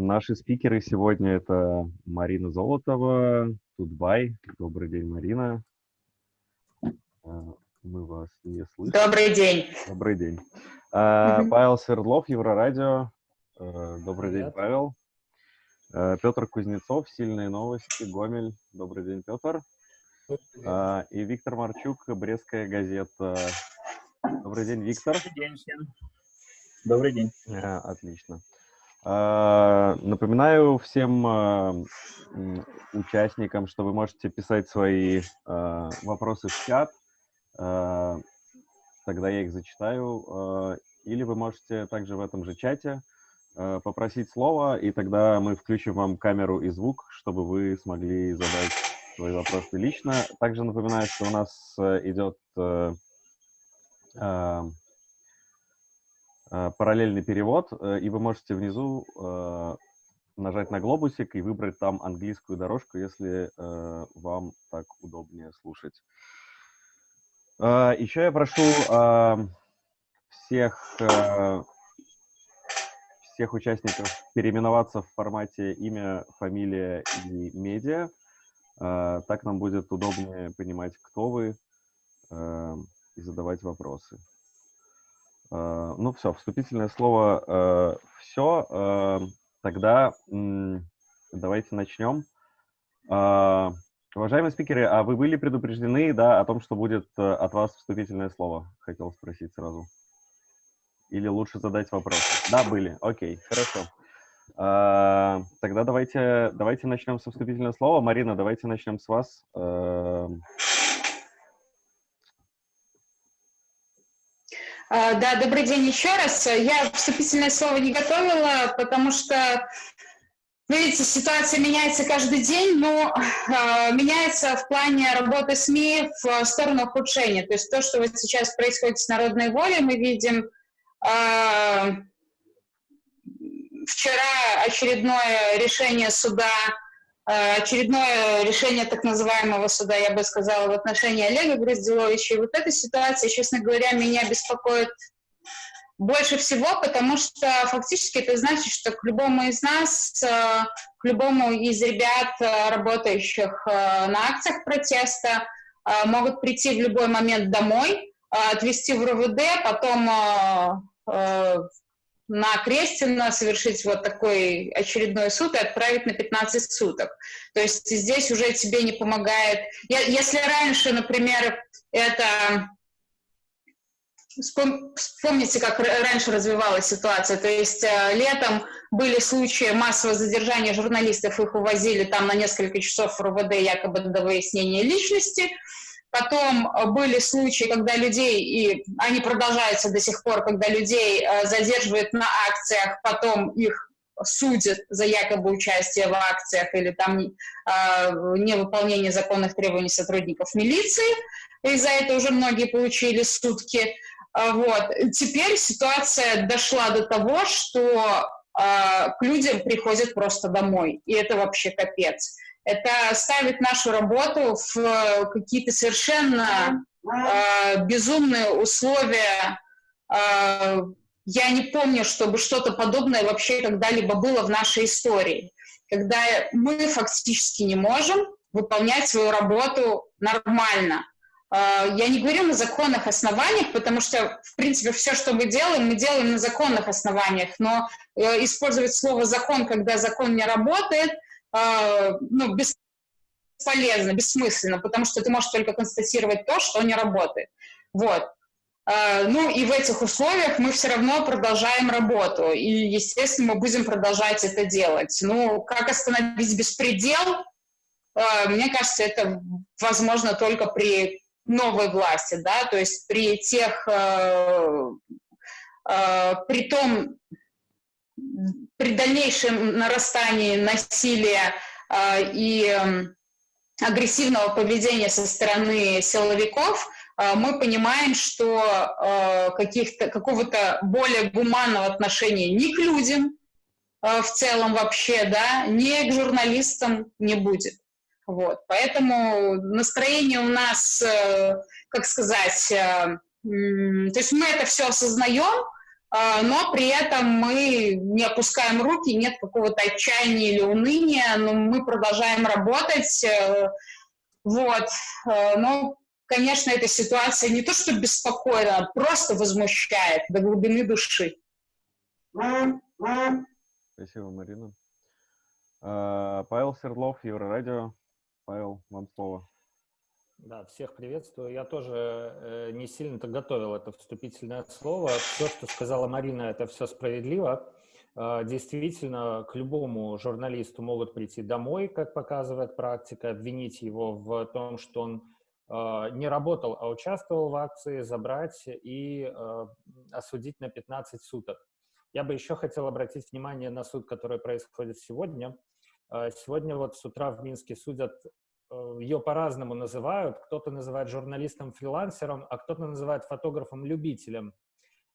Наши спикеры сегодня это Марина Золотова, Тутбай. Добрый день, Марина. А, мы вас не слышим. Добрый день. Добрый день. Uh, Павел Свердлов, Еврорадио. Uh, добрый Привет. день, Павел. Петр Кузнецов, Сильные новости, Гомель. Добрый день, Петр. Добрый И Виктор Марчук, Брестская газета. Добрый день, Виктор. Добрый день всем. Добрый день. Отлично. Напоминаю всем участникам, что вы можете писать свои вопросы в чат тогда я их зачитаю. А, или вы можете также в этом же чате а, попросить слово, и тогда мы включим вам камеру и звук, чтобы вы смогли задать свои вопросы лично. Также напоминаю, что у нас э, идет э, а, параллельный перевод, э, и вы можете внизу нажать на глобусик и выбрать там английскую дорожку, если вам так удобнее слушать. Еще я прошу всех, э, всех участников переименоваться в формате имя, фамилия и медиа. Так нам будет удобнее понимать, кто вы, э, и задавать вопросы. А, ну все, вступительное слово э, все. Тогда давайте начнем. Уважаемые спикеры, а вы были предупреждены, да, о том, что будет э, от вас вступительное слово? Хотел спросить сразу. Или лучше задать вопрос? Да, были. Окей, хорошо. Тогда давайте, давайте начнем со вступительного слова. Марина, давайте начнем с вас. Да, добрый день еще раз. Я вступительное слово не готовила, потому что вы видите, ситуация меняется каждый день, но э, меняется в плане работы СМИ в сторону ухудшения. То есть то, что вот сейчас происходит с народной волей, мы видим э, вчера очередное решение суда, э, очередное решение так называемого суда, я бы сказала, в отношении Олега Грозделовича. И вот эта ситуация, честно говоря, меня беспокоит больше всего, потому что фактически это значит, что к любому из нас, э, к любому из ребят, э, работающих э, на акциях протеста, могут прийти в любой момент домой, отвезти в РУВД, потом на Крестина совершить вот такой очередной суд и отправить на 15 суток. То есть здесь уже тебе не помогает. Если раньше, например, это Вспомните, как раньше развивалась ситуация. То есть э, летом были случаи массового задержания журналистов, их увозили там на несколько часов в РУВД якобы до выяснения личности. Потом э, были случаи, когда людей, и они продолжаются до сих пор, когда людей э, задерживают на акциях, потом их судят за якобы участие в акциях или там э, невыполнение законных требований сотрудников милиции. И за это уже многие получили сутки. А, вот. Теперь ситуация дошла до того, что э, к людям приходят просто домой, и это вообще капец. Это ставит нашу работу в какие-то совершенно э, безумные условия. Э, я не помню, чтобы что-то подобное вообще когда-либо было в нашей истории, когда мы фактически не можем выполнять свою работу нормально. А, я не говорю на законных основаниях, потому что, в принципе, все, что мы делаем, мы делаем на законных основаниях, но э, использовать слово «закон», когда закон не работает, ну, бесполезно, бессмысленно, потому что ты можешь только констатировать то, что не работает. Вот. А, ну и в этих условиях мы все равно продолжаем работу, и, естественно, мы будем продолжать это делать. Ну, как остановить беспредел? Мне кажется, это возможно только при новой власти, да, то есть при тех, э, э, при том, при дальнейшем нарастании насилия э, и э, агрессивного поведения со стороны силовиков, э, мы понимаем, что э, каких-то, какого-то более гуманного отношения ни к людям э, в целом вообще, да, ни к журналистам не будет. Вот, поэтому настроение у нас, э, как сказать, э, то есть мы это все осознаем, но при этом мы не опускаем руки, нет какого-то отчаяния или уныния, но мы продолжаем работать. Э, вот. Но, конечно, эта ситуация не то что беспокоит, а просто возмущает до глубины души. Спасибо, Марина. А, Павел Свердлов, Еврорадио. Павел, вам слово. Да, всех приветствую. Я тоже э, не сильно-то готовил это вступительное слово. Все, что сказала Марина, это все справедливо. Э, действительно, к любому журналисту могут прийти домой, как показывает практика, обвинить его в том, что он э, не работал, а участвовал в акции, забрать и э, осудить на 15 суток. Я бы еще хотел обратить внимание на суд, который происходит сегодня. Э, сегодня вот с утра в Минске судят ее по-разному называют. Кто-то называет журналистом-фрилансером, а кто-то называет фотографом-любителем.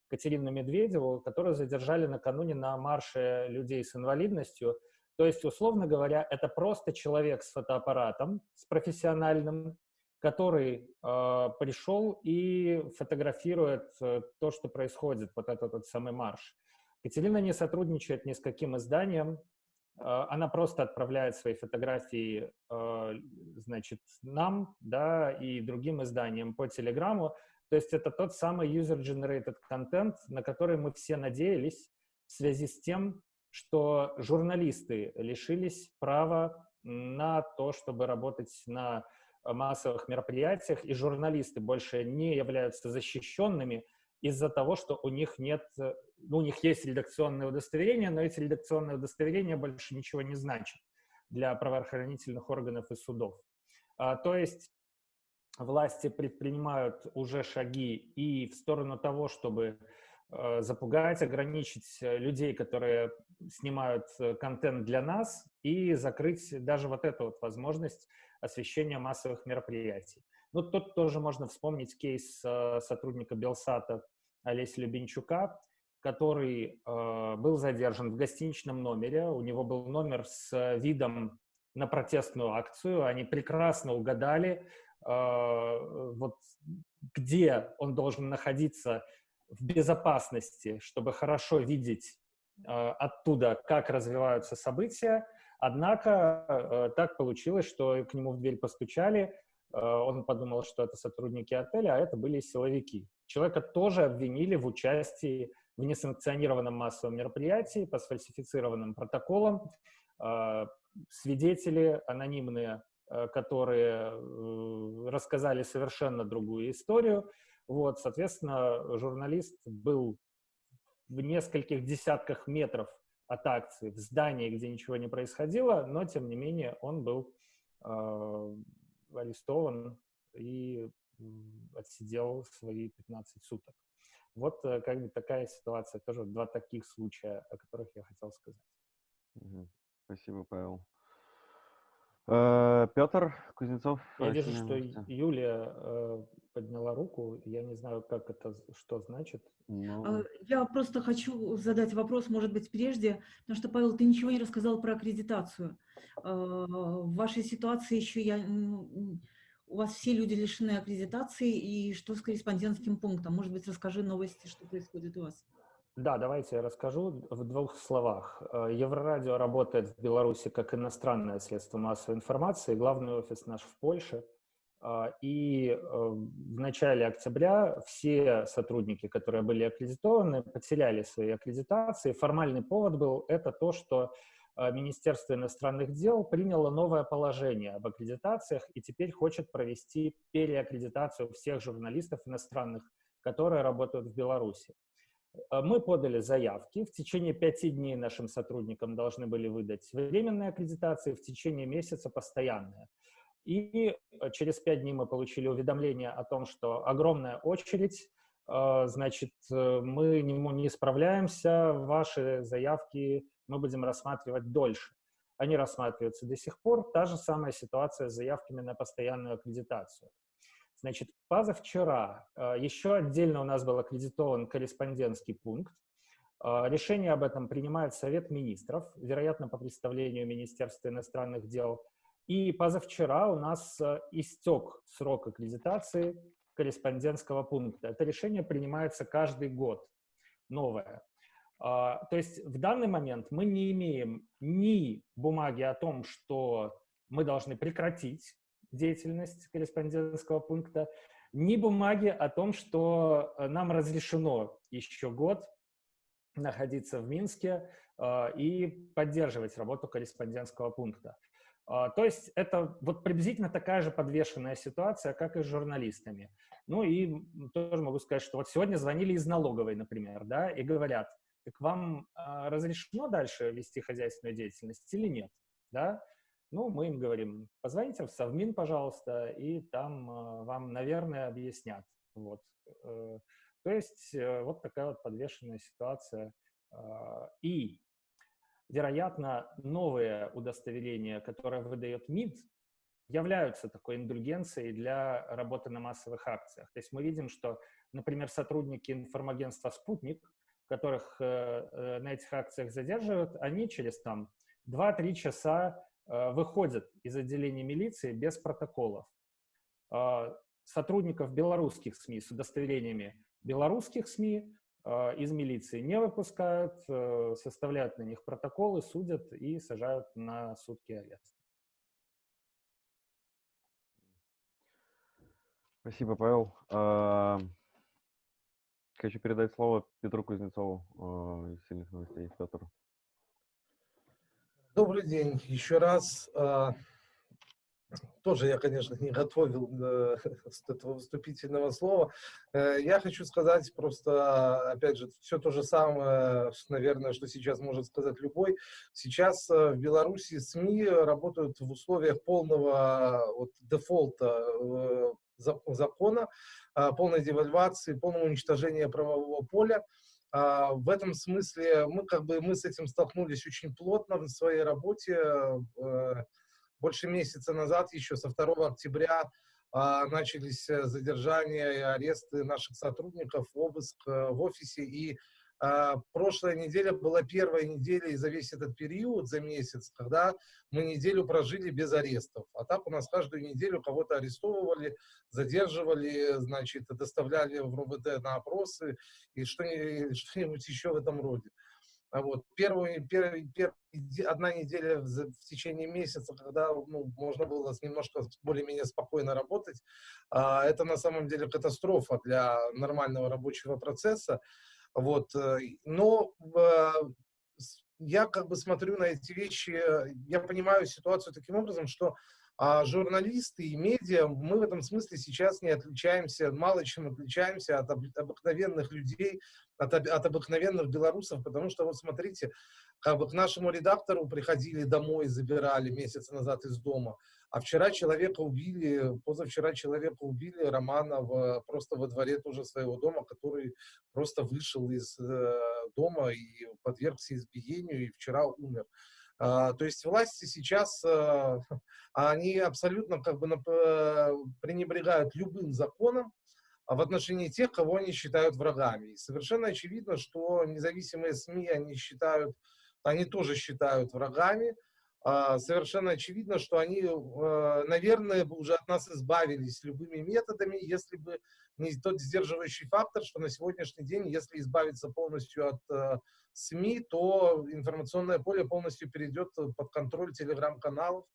Катерину Медведеву, которую задержали накануне на марше людей с инвалидностью. То есть, условно говоря, это просто человек с фотоаппаратом, с профессиональным, который э, пришел и фотографирует э, то, что происходит, вот этот, этот самый марш. Катерина не сотрудничает ни с каким изданием, она просто отправляет свои фотографии, а, значит, нам, да, и другим изданиям по Телеграму. То есть это тот самый user-generated content, на который мы все надеялись в связи с тем, что журналисты лишились права на то, чтобы работать на массовых мероприятиях, и журналисты больше не являются защищенными из-за того, что у них нет ну, у них есть редакционное удостоверение, но эти редакционные удостоверения больше ничего не значат для правоохранительных органов и судов. А, то есть власти предпринимают уже шаги и в сторону того, чтобы э, запугать, ограничить людей, которые снимают э, контент для нас, и закрыть даже вот эту вот возможность освещения массовых мероприятий. Ну, тут тоже можно вспомнить кейс э, сотрудника Белсата Олеся Любенчука, который э, был задержан в гостиничном номере. У него был номер с видом на протестную акцию. Они прекрасно угадали, э, вот где он должен находиться в безопасности, чтобы хорошо видеть э, оттуда, как развиваются события. Однако э, так получилось, что к нему в дверь постучали, э, он подумал, что это сотрудники отеля, а это были силовики. Человека тоже обвинили в участии в несанкционированном массовом мероприятии по сфальсифицированным протоколам. А, свидетели анонимные, а, которые э, рассказали совершенно другую историю. Вот, соответственно, журналист был в нескольких десятках метров от акции, в здании, где ничего не происходило, но, тем не менее, он был э, арестован и отсидел свои 15 суток. Вот э, как бы такая ситуация, тоже два таких случая, о которых я хотел сказать. Спасибо, Павел. Э, Петр Кузнецов. Я вижу, что Юлия э, подняла руку. Я не знаю, как это, что значит. Но... А, я просто хочу задать вопрос, может быть, прежде, потому что, Павел, ты ничего не рассказал про аккредитацию. В вашей ситуации еще я у вас все люди лишены аккредитации, и что с корреспондентским пунктом? Может быть, расскажи новости, что происходит у вас. Да, давайте я расскажу в двух словах. Э, Еврорадио работает в Беларуси как иностранное средство массовой информации, главный офис наш в Польше. Э, и э, в начале октября все сотрудники, которые были аккредитованы, потеряли свои аккредитации. Формальный повод был это то, что Министерство иностранных дел приняло новое положение об аккредитациях и теперь хочет провести переаккредитацию всех журналистов иностранных, которые работают в Беларуси. Э, мы подали заявки. В течение пяти дней нашим сотрудникам должны были выдать временные аккредитации, в течение месяца постоянные. И э, через пять дней мы получили уведомление о том, что огромная очередь, значит, мы не справляемся, ваши заявки мы будем рассматривать дольше. Они рассматриваются до сих пор. Та же самая ситуация с заявками на постоянную аккредитацию. Значит, позавчера э, еще отдельно у нас был аккредитован корреспондентский пункт. Э, решение об этом принимает Совет министров, вероятно, по представлению Министерства иностранных дел. И позавчера у нас э, истек срок аккредитации корреспондентского пункта. Это решение принимается каждый год. новое. А, то есть в данный момент мы не имеем ни бумаги о том, что мы должны прекратить деятельность корреспондентского пункта, ни бумаги о том, что нам разрешено еще год находиться в Минске э, и поддерживать работу корреспондентского пункта. Э, то есть это вот приблизительно такая же подвешенная ситуация, как и с журналистами. Ну и тоже могу сказать, что вот сегодня звонили из налоговой, например, да, и говорят, так вам э, разрешено дальше вести хозяйственную деятельность или нет, да? Ну, мы им говорим, позвоните в Совмин, пожалуйста, и там э, вам, наверное, объяснят. Вот. Э, то есть э, вот такая вот подвешенная ситуация. Э, и, вероятно, новые удостоверения, которые выдает МИД, являются такой индульгенцией для работы на массовых акциях. То есть мы видим, что, например, сотрудники информагентства «Спутник», которых э, на этих акциях задерживают, они через там 2-3 часа Э, выходят из отделения милиции без протоколов. А, сотрудников белорусских СМИ с удостоверениями белорусских СМИ э, из милиции не выпускают, э, составляют на них протоколы, судят и сажают на сутки арест. Спасибо, Павел. А, хочу передать слово Петру Кузнецову из «Сильных новостей». Петр. Добрый день еще раз. А, тоже я, конечно, не готовил э, этого выступительного слова. Э, я хочу сказать просто, опять же, все то же самое, наверное, что сейчас может сказать любой. Сейчас э, в Беларуси СМИ работают в условиях полного вот, дефолта закона, полной девальвации, полного уничтожения правового поля. А, в этом смысле мы как бы мы с этим столкнулись очень плотно в своей работе. Э, больше месяца назад, еще со 2 октября, а, начались задержания и аресты наших сотрудников, обыск э, в офисе. И прошлая неделя была первая неделя и за весь этот период, за месяц, когда мы неделю прожили без арестов. А так у нас каждую неделю кого-то арестовывали, задерживали, значит, доставляли в РУВД на опросы и что-нибудь что еще в этом роде. А вот первую, первый, первый, одна неделя в, в течение месяца, когда ну, можно было немножко более-менее спокойно работать, а, это на самом деле катастрофа для нормального рабочего процесса. Вот, э, но э, я как бы смотрю на эти вещи, я понимаю ситуацию таким образом, что а журналисты и медиа, мы в этом смысле сейчас не отличаемся, мало чем отличаемся от обыкновенных людей, от, от обыкновенных белорусов, потому что вот смотрите, как бы к нашему редактору приходили домой, забирали месяц назад из дома, а вчера человека убили, позавчера человека убили, Романа, в, просто во дворе тоже своего дома, который просто вышел из э, дома и подвергся избиению, и вчера умер. А, то есть власти сейчас, а, они абсолютно как бы пренебрегают любым законом, в отношении тех, кого они считают врагами. И совершенно очевидно, что независимые СМИ они считают, они тоже считают врагами, а, совершенно очевидно, что они, э, наверное, бы уже от нас избавились любыми методами, если бы не тот сдерживающий фактор, что на сегодняшний день, если избавиться полностью от э, СМИ, то информационное поле полностью перейдет под контроль телеграм-каналов,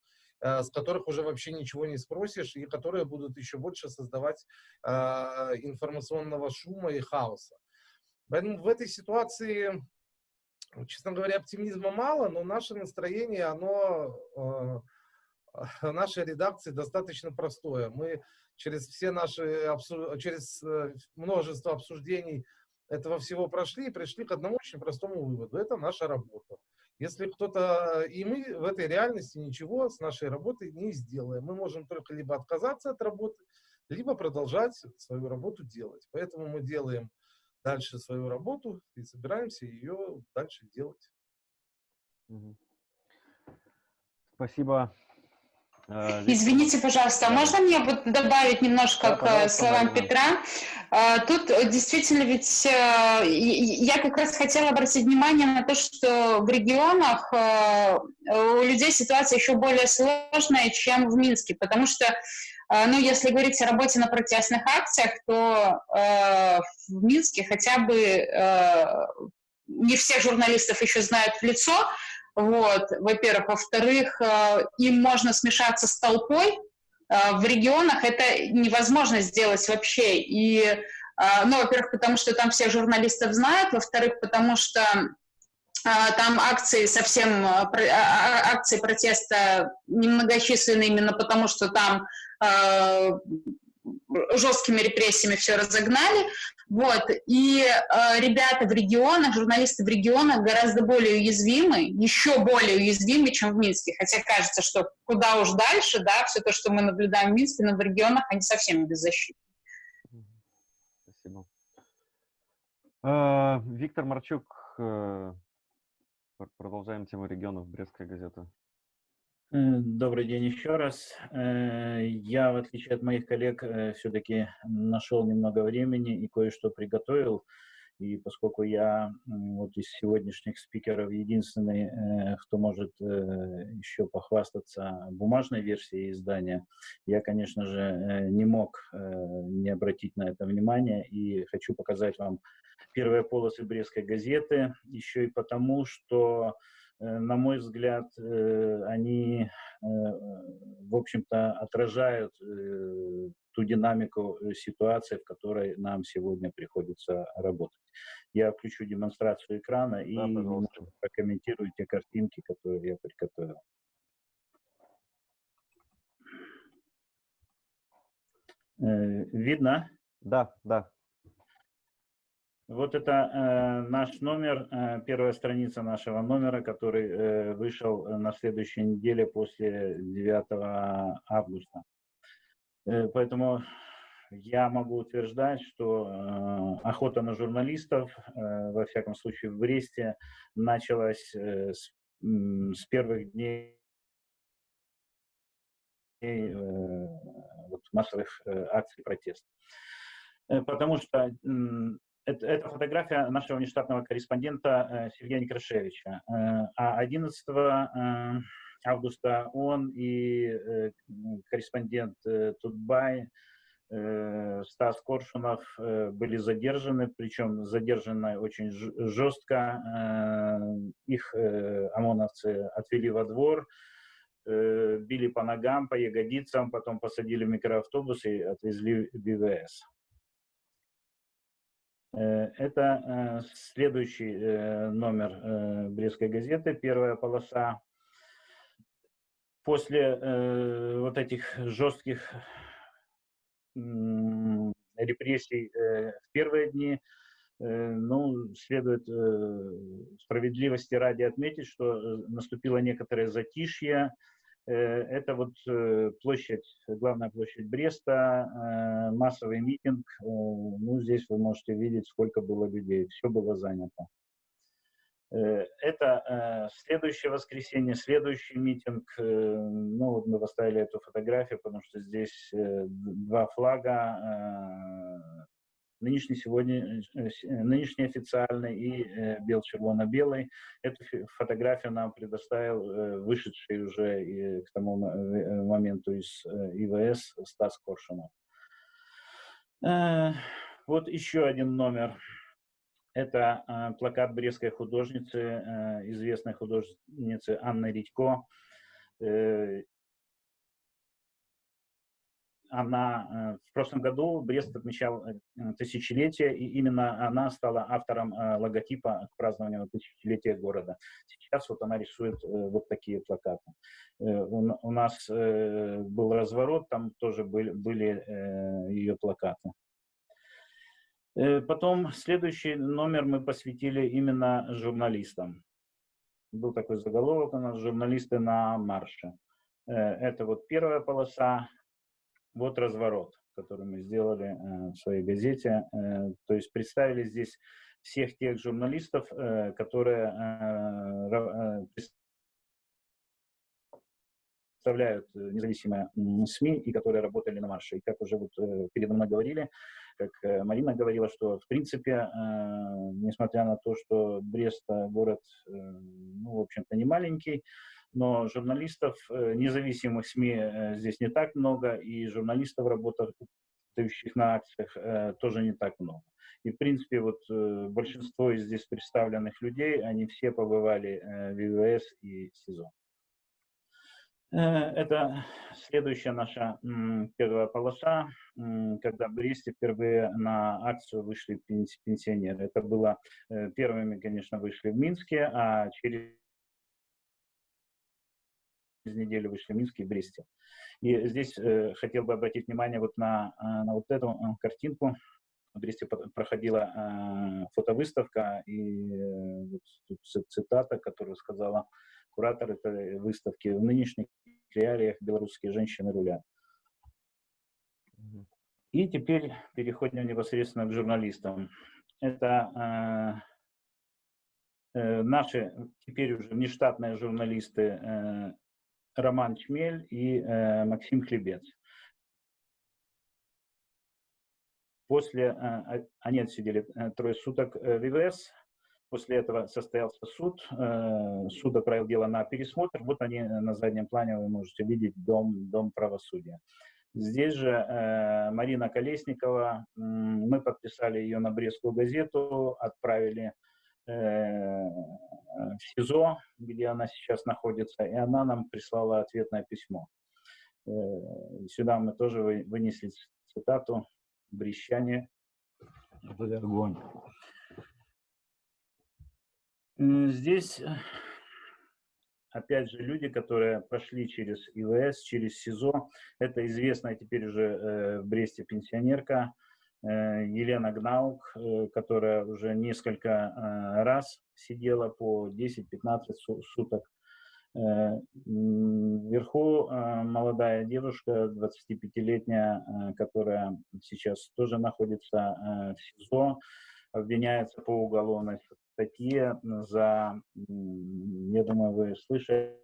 э, с которых уже вообще ничего не спросишь, и которые будут еще больше создавать информационного шума и хаоса. Поэтому в этой ситуации честно говоря, оптимизма мало, но наше настроение, оно, э, нашей редакции достаточно простое. Мы через все наши, через э, множество обсуждений этого всего прошли и пришли к одному очень простому выводу. Это наша работа. Если кто-то... И мы в этой реальности ничего с нашей работой не сделаем. Мы можем только либо отказаться от работы, либо продолжать свою работу делать. Поэтому мы делаем дальше свою работу и собираемся ее дальше делать. Спасибо. Э, Извините, пожалуйста, а можно мне вот добавить немножко да, к словам Петра? А, тут действительно ведь э, я как раз хотела обратить внимание на то, что в регионах э, у людей ситуация еще более сложная, чем в Минске, потому что ну, если говорить о работе на протестных акциях, то э, в Минске хотя бы э, не всех журналистов еще знают в лицо, вот, во-первых. Во-вторых, э, им можно смешаться с толпой, э, в регионах это невозможно сделать вообще. И, э, ну, во-первых, потому что там всех журналистов знают, во-вторых, потому что там акции совсем, а, а, акции протеста немногочисленны именно потому, что там жесткими репрессиями все разогнали. Вот. И э, ребята в регионах, журналисты в регионах гораздо более уязвимы, еще более уязвимы, чем в Минске. Хотя кажется, что куда уж дальше, да, все то, что мы наблюдаем в Минске, но в регионах они совсем беззащитны. Спасибо. А, Виктор Марчук, э, продолжаем тему регионов, Брестская газета. Э, добрый день еще раз. Э, я, в отличие от моих коллег, э, все-таки нашел немного времени и кое-что приготовил. И поскольку я вот из сегодняшних спикеров единственный, кто может еще похвастаться бумажной версией издания, я, конечно же, не мог не обратить на это внимание и хочу показать вам первые полосы Брестской газеты, еще и потому, что на мой взгляд, э, они, э, в общем-то, отражают ту динамику ситуации, в которой нам сегодня приходится работать. Я включу демонстрацию экрана и да, прокомментирую те картинки, которые я приготовил. Видно? Да, да. Вот это э, наш номер, э, первая страница нашего номера, который э, вышел на следующей неделе после 9 августа. Э, поэтому я могу утверждать, что э, охота на журналистов, э, во всяком случае в Бресте, началась э, с, э, с первых дней э, вот, массовых э, акций протеста. Э, потому что это, это фотография нашего внештатного корреспондента э, Сергея Некрашевича. Э, а 11 э, августа он и корреспондент Тутбай Стас Коршунов были задержаны, причем задержаны очень жестко. Их ОМОНовцы отвели во двор, били по ногам, по ягодицам, потом посадили в микроавтобус и отвезли в БВС. Э, это э, следующий э, номер Брестской газеты, первая полоса. После вот этих жестких репрессий в первые дни, ну, следует справедливости ради отметить, что наступило некоторое затишье, это вот э, площадь, главная площадь Бреста, э, массовый митинг. Ну, здесь вы можете видеть, сколько было людей. Все было занято. Это следующее воскресенье, следующий митинг. Ну, вот мы поставили эту фотографию, потому что здесь два флага нынешний сегодня, э, э, нынешний официальный и э, бел-червоно-белый. Эту фотографию нам предоставил вышедший уже к тому моменту из ИВС Стас Коршунов. Вот еще один номер. Это плакат брестской художницы, известной художницы Анны Редько она э, в прошлом году Брест отмечал э, тысячелетие, и именно она стала автором э, логотипа к празднованию тысячелетия города. Сейчас вот она рисует вот такие плакаты. У нас был разворот, там тоже были, были ее плакаты. Потом следующий номер мы посвятили именно журналистам. Был такой заголовок у нас «Журналисты на марше». Это вот первая полоса, вот разворот, который мы сделали э, в своей газете. Э, то есть представили здесь всех тех журналистов, э, которые представляют независимые СМИ и которые работали на марше. И как уже вот передо мной говорили, как Марина говорила, что в принципе, несмотря на то, что Брест город, ну, в общем-то, не маленький, но журналистов, э, независимых СМИ э, здесь не так много, и журналистов, работающих на акциях, э, тоже не так много. И, в принципе, вот большинство из здесь представленных людей, они все побывали в ИВС и СИЗО. Это следующая наша первая полоса, когда в Бресте впервые на акцию вышли пенсионеры. Это было первыми, конечно, вышли в Минске, а через неделю вышли в Минске и Бресте. И здесь э, хотел бы обратить внимание вот на, э, на вот эту э, картинку. В Бресте проходила э, фотовыставка, и э, вот тут цитата, которую сказала куратор этой выставки. В нынешних реалиях белорусские женщины рулят. И теперь переходим непосредственно к журналистам. Это э, э, наши теперь уже нештатные журналисты э, Роман Чмель и э, Максим Хлебец. После, э, они отсидели э, трое суток э, в ИВС, после этого состоялся суд, э, суд отправил дело на пересмотр, вот они э, на заднем плане, вы можете видеть дом, дом правосудия. Здесь же э, Марина Колесникова, э, мы подписали ее на Брестскую газету, отправили в СИЗО, где она сейчас находится, и она нам прислала ответное письмо. Э, сюда мы тоже вынесли цитату «Брещане – это огонь». Здесь, опять же, люди, которые прошли через ИВС, через СИЗО. Это известная теперь уже э, в Бресте пенсионерка Э, Елена Гнаук, э, которая уже несколько э, раз сидела по 10-15 суток. Вверху молодая девушка, 25-летняя, которая сейчас тоже находится в СИЗО, обвиняется по уголовной статье за, я думаю, вы слышали,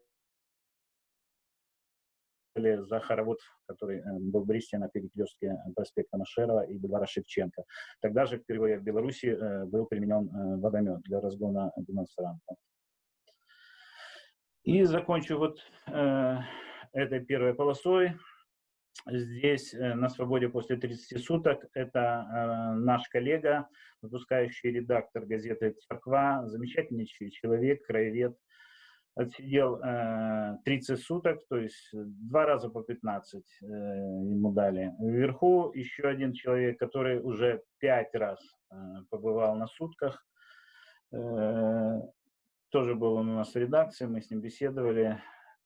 за хоровод, который э, был в Бресте на перекрестке э, проспекта Машерова и бульвара Шевченко. Тогда же впервые в Беларуси э, был применен водомет для разгона демонстрантов. И закончу вот этой первой полосой. Здесь на свободе после 30 суток это наш коллега, выпускающий редактор газеты «Церква», замечательнейший человек, краевед, отсидел э, 30 суток, то есть два раза по 15 э, ему дали. Вверху еще один человек, который уже пять раз э, побывал на сутках, э, тоже был он у нас в редакции, мы с ним беседовали.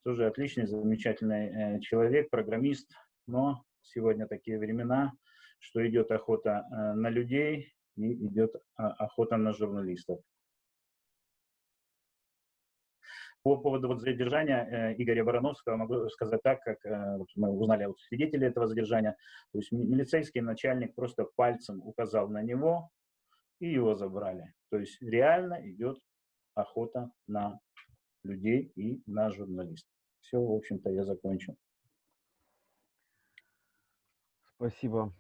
Тоже отличный, замечательный э, человек, программист, но сегодня такие времена, что идет охота э, на людей и идет а, охота на журналистов. По поводу вот задержания э, Игоря Барановского могу сказать так, как э, вот мы узнали от свидетелей этого задержания. То есть милицейский начальник просто пальцем указал на него, и его забрали. То есть реально идет охота на людей и на журналистов. Все, в общем-то, я закончил. Спасибо.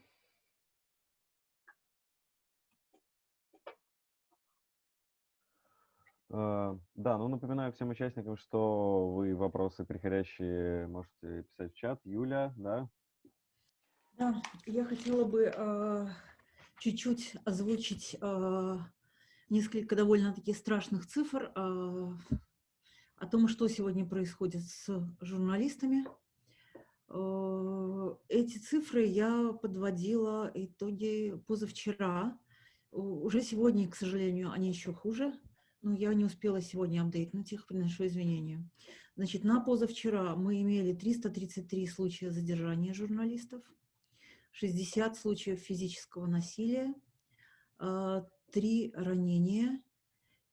Да, ну напоминаю всем участникам, что вы вопросы приходящие можете писать в чат. Юля, да? Да, я хотела бы э, чуть-чуть озвучить э, несколько довольно-таки страшных цифр э, о том, что сегодня происходит с журналистами. Э, эти цифры я подводила итоги позавчера. Уже сегодня, к сожалению, они еще хуже. Ну, я не успела сегодня апдейтнуть их, приношу извинения. Значит, на позавчера мы имели 333 случая задержания журналистов, 60 случаев физического насилия, 3 а, ранения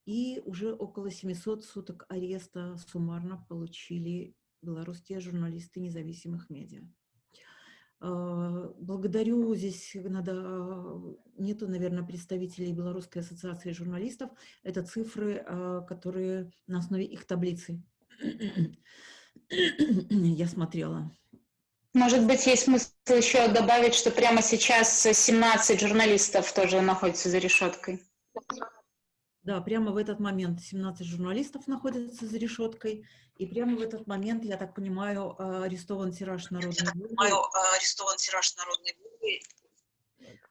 и уже около 700 суток ареста суммарно получили белорусские журналисты независимых медиа. А, благодарю, здесь надо, нету, наверное, представителей Белорусской ассоциации журналистов, это цифры, а, которые на основе их таблицы я смотрела. Может быть, есть смысл еще добавить, что прямо сейчас 17 журналистов тоже находятся за решеткой. Да, прямо в этот момент 17 журналистов находятся за решеткой, и прямо в этот момент, я так понимаю, а, арестован тираж народной воли. а, арестован тираж народной.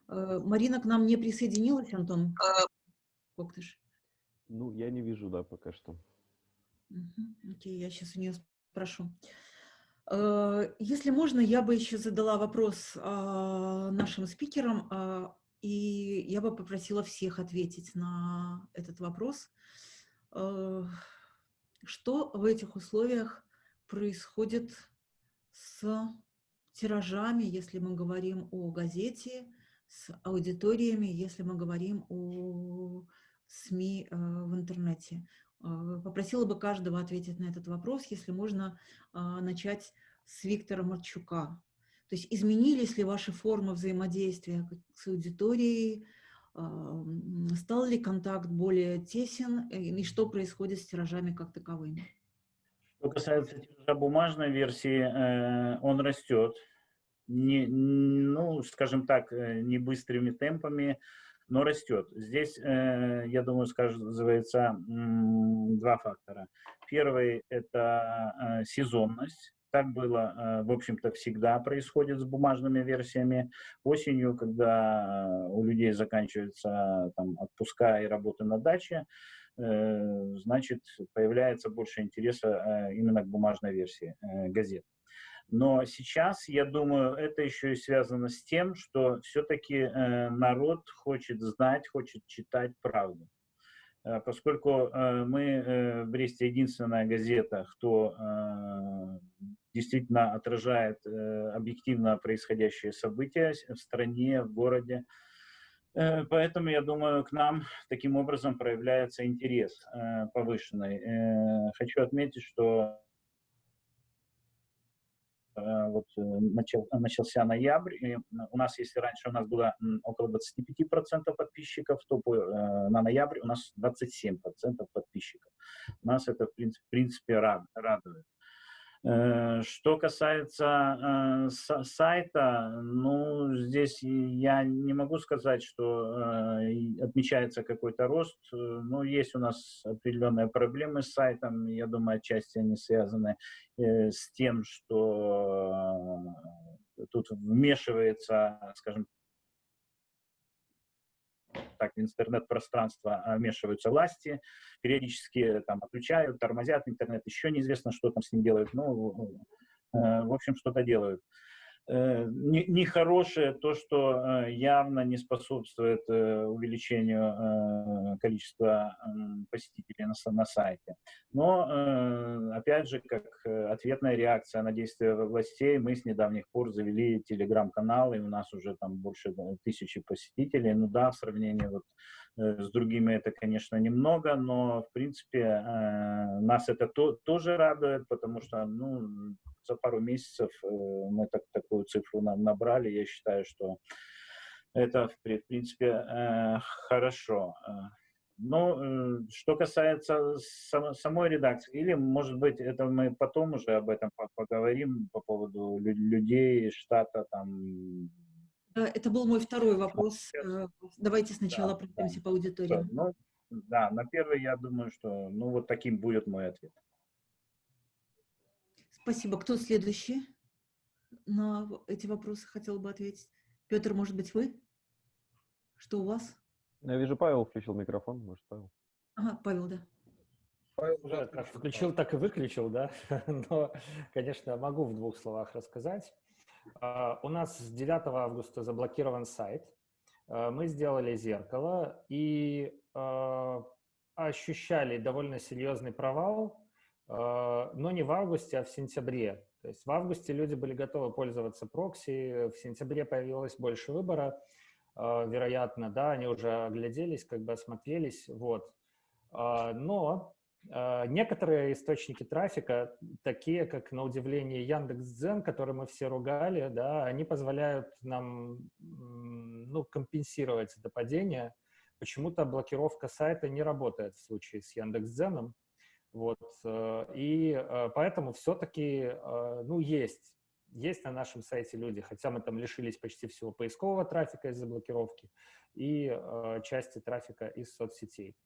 Э, Марина к нам не присоединилась, Антон Коктыш? Ну, я не вижу, да, пока что. Мгм, Окей, я сейчас у нее спрошу. Если можно, я бы еще задала вопрос а, нашим спикерам, а, и я бы попросила всех ответить на этот вопрос. Э, Что в этих условиях происходит с тиражами, если мы говорим о газете, с аудиториями, если мы говорим о СМИ э, в интернете? Э, Попросила бы каждого ответить на этот вопрос, если можно начать с Виктора Марчука. То есть изменились ли ваши формы взаимодействия с аудиторией, стал ли контакт более тесен, э, и что происходит с тиражами как таковыми? Что касается тиража бумажной версии, э, он растет. Не, ну, скажем так, э, не быстрыми темпами, но растет. Здесь, я думаю, сказывается два фактора. Первый – это сезонность. Так было, э, в общем-то, всегда происходит с бумажными версиями. Осенью, когда э, у людей заканчиваются там, отпуска и работы на даче, э, значит, появляется больше интереса э, именно к бумажной версии э, газет. Но сейчас, я думаю, это еще и связано с тем, что все-таки э, народ хочет знать, хочет читать правду. Э, Поскольку э, мы э, в Бресте единственная газета, кто действительно отражает объективно происходящие события в стране, в городе, Поэтому, я думаю, к нам таким образом проявляется интерес повышенный. Хочу отметить, что вот э, начал, начался ноябрь, и у нас, если раньше у нас было около 25% подписчиков, то по, э, на ноябрь у нас 27% подписчиков. Нас это, в принципе, радует. Э, Что касается э, са- сайта, ну, здесь я не могу сказать, что э, отмечается какой-то рост, но есть у нас определенные проблемы с сайтом, я думаю, отчасти они связаны с тем, что тут вмешивается, скажем так, в интернет-пространство а, вмешиваются власти, периодически там отключают, тормозят интернет, еще неизвестно, что там с ним делают, ну, э, в общем, что-то делают. Э, не- Нехорошее то, что э, явно не способствует э, увеличению количества посетителей на, са- на сайте. Но, опять же, как ответная реакция на действия властей, мы с недавних пор завели телеграм-канал, и у нас уже там больше тысячи посетителей. Ну да, в сравнении вот с другими это, конечно, немного, но, в принципе, нас это то- тоже радует, потому что, ну, за пару месяцев э, мы так, такую цифру на- набрали. Я считаю, что это, в при- в принципе, э, хорошо. Э, Но э, что касается само- самой редакции, или, может быть, это мы потом уже об этом по- поговорим по поводу лю- людей, штата, там, Да, Это был мой второй вопрос. Давайте сначала Да, пройдемся да. по аудитории. ну, да, на первый, я думаю, что, ну, вот таким будет мой ответ. Спасибо. Кто следующий на эти вопросы хотел бы ответить? Петр, может быть, вы? Что у вас? Я вижу, Павел включил микрофон. Может, Павел? Ага, Павел, да. Павел уже Да, как включил, так и выключил, да. Но, конечно, могу в двух словах рассказать. А, У нас с 9 августа заблокирован сайт. А, Мы сделали зеркало и а, ощущали довольно серьезный провал, но не в августе, а в сентябре. То есть в августе люди были готовы пользоваться прокси, в сентябре появилось больше выбора, а, вероятно, да, они уже огляделись, как бы осмотрелись, вот. А, Но Некоторые источники трафика, такие как, на удивление, Яндекс.Дзен, который мы все ругали, да, они позволяют нам ну, компенсировать это падение. Почему-то блокировка сайта не работает в случае с Яндекс.Дзеном. Вот, э, и э, поэтому все-таки, ну, есть, есть на нашем сайте люди, хотя мы там лишились почти всего поискового трафика из-за блокировки и э, части трафика из соцсетей.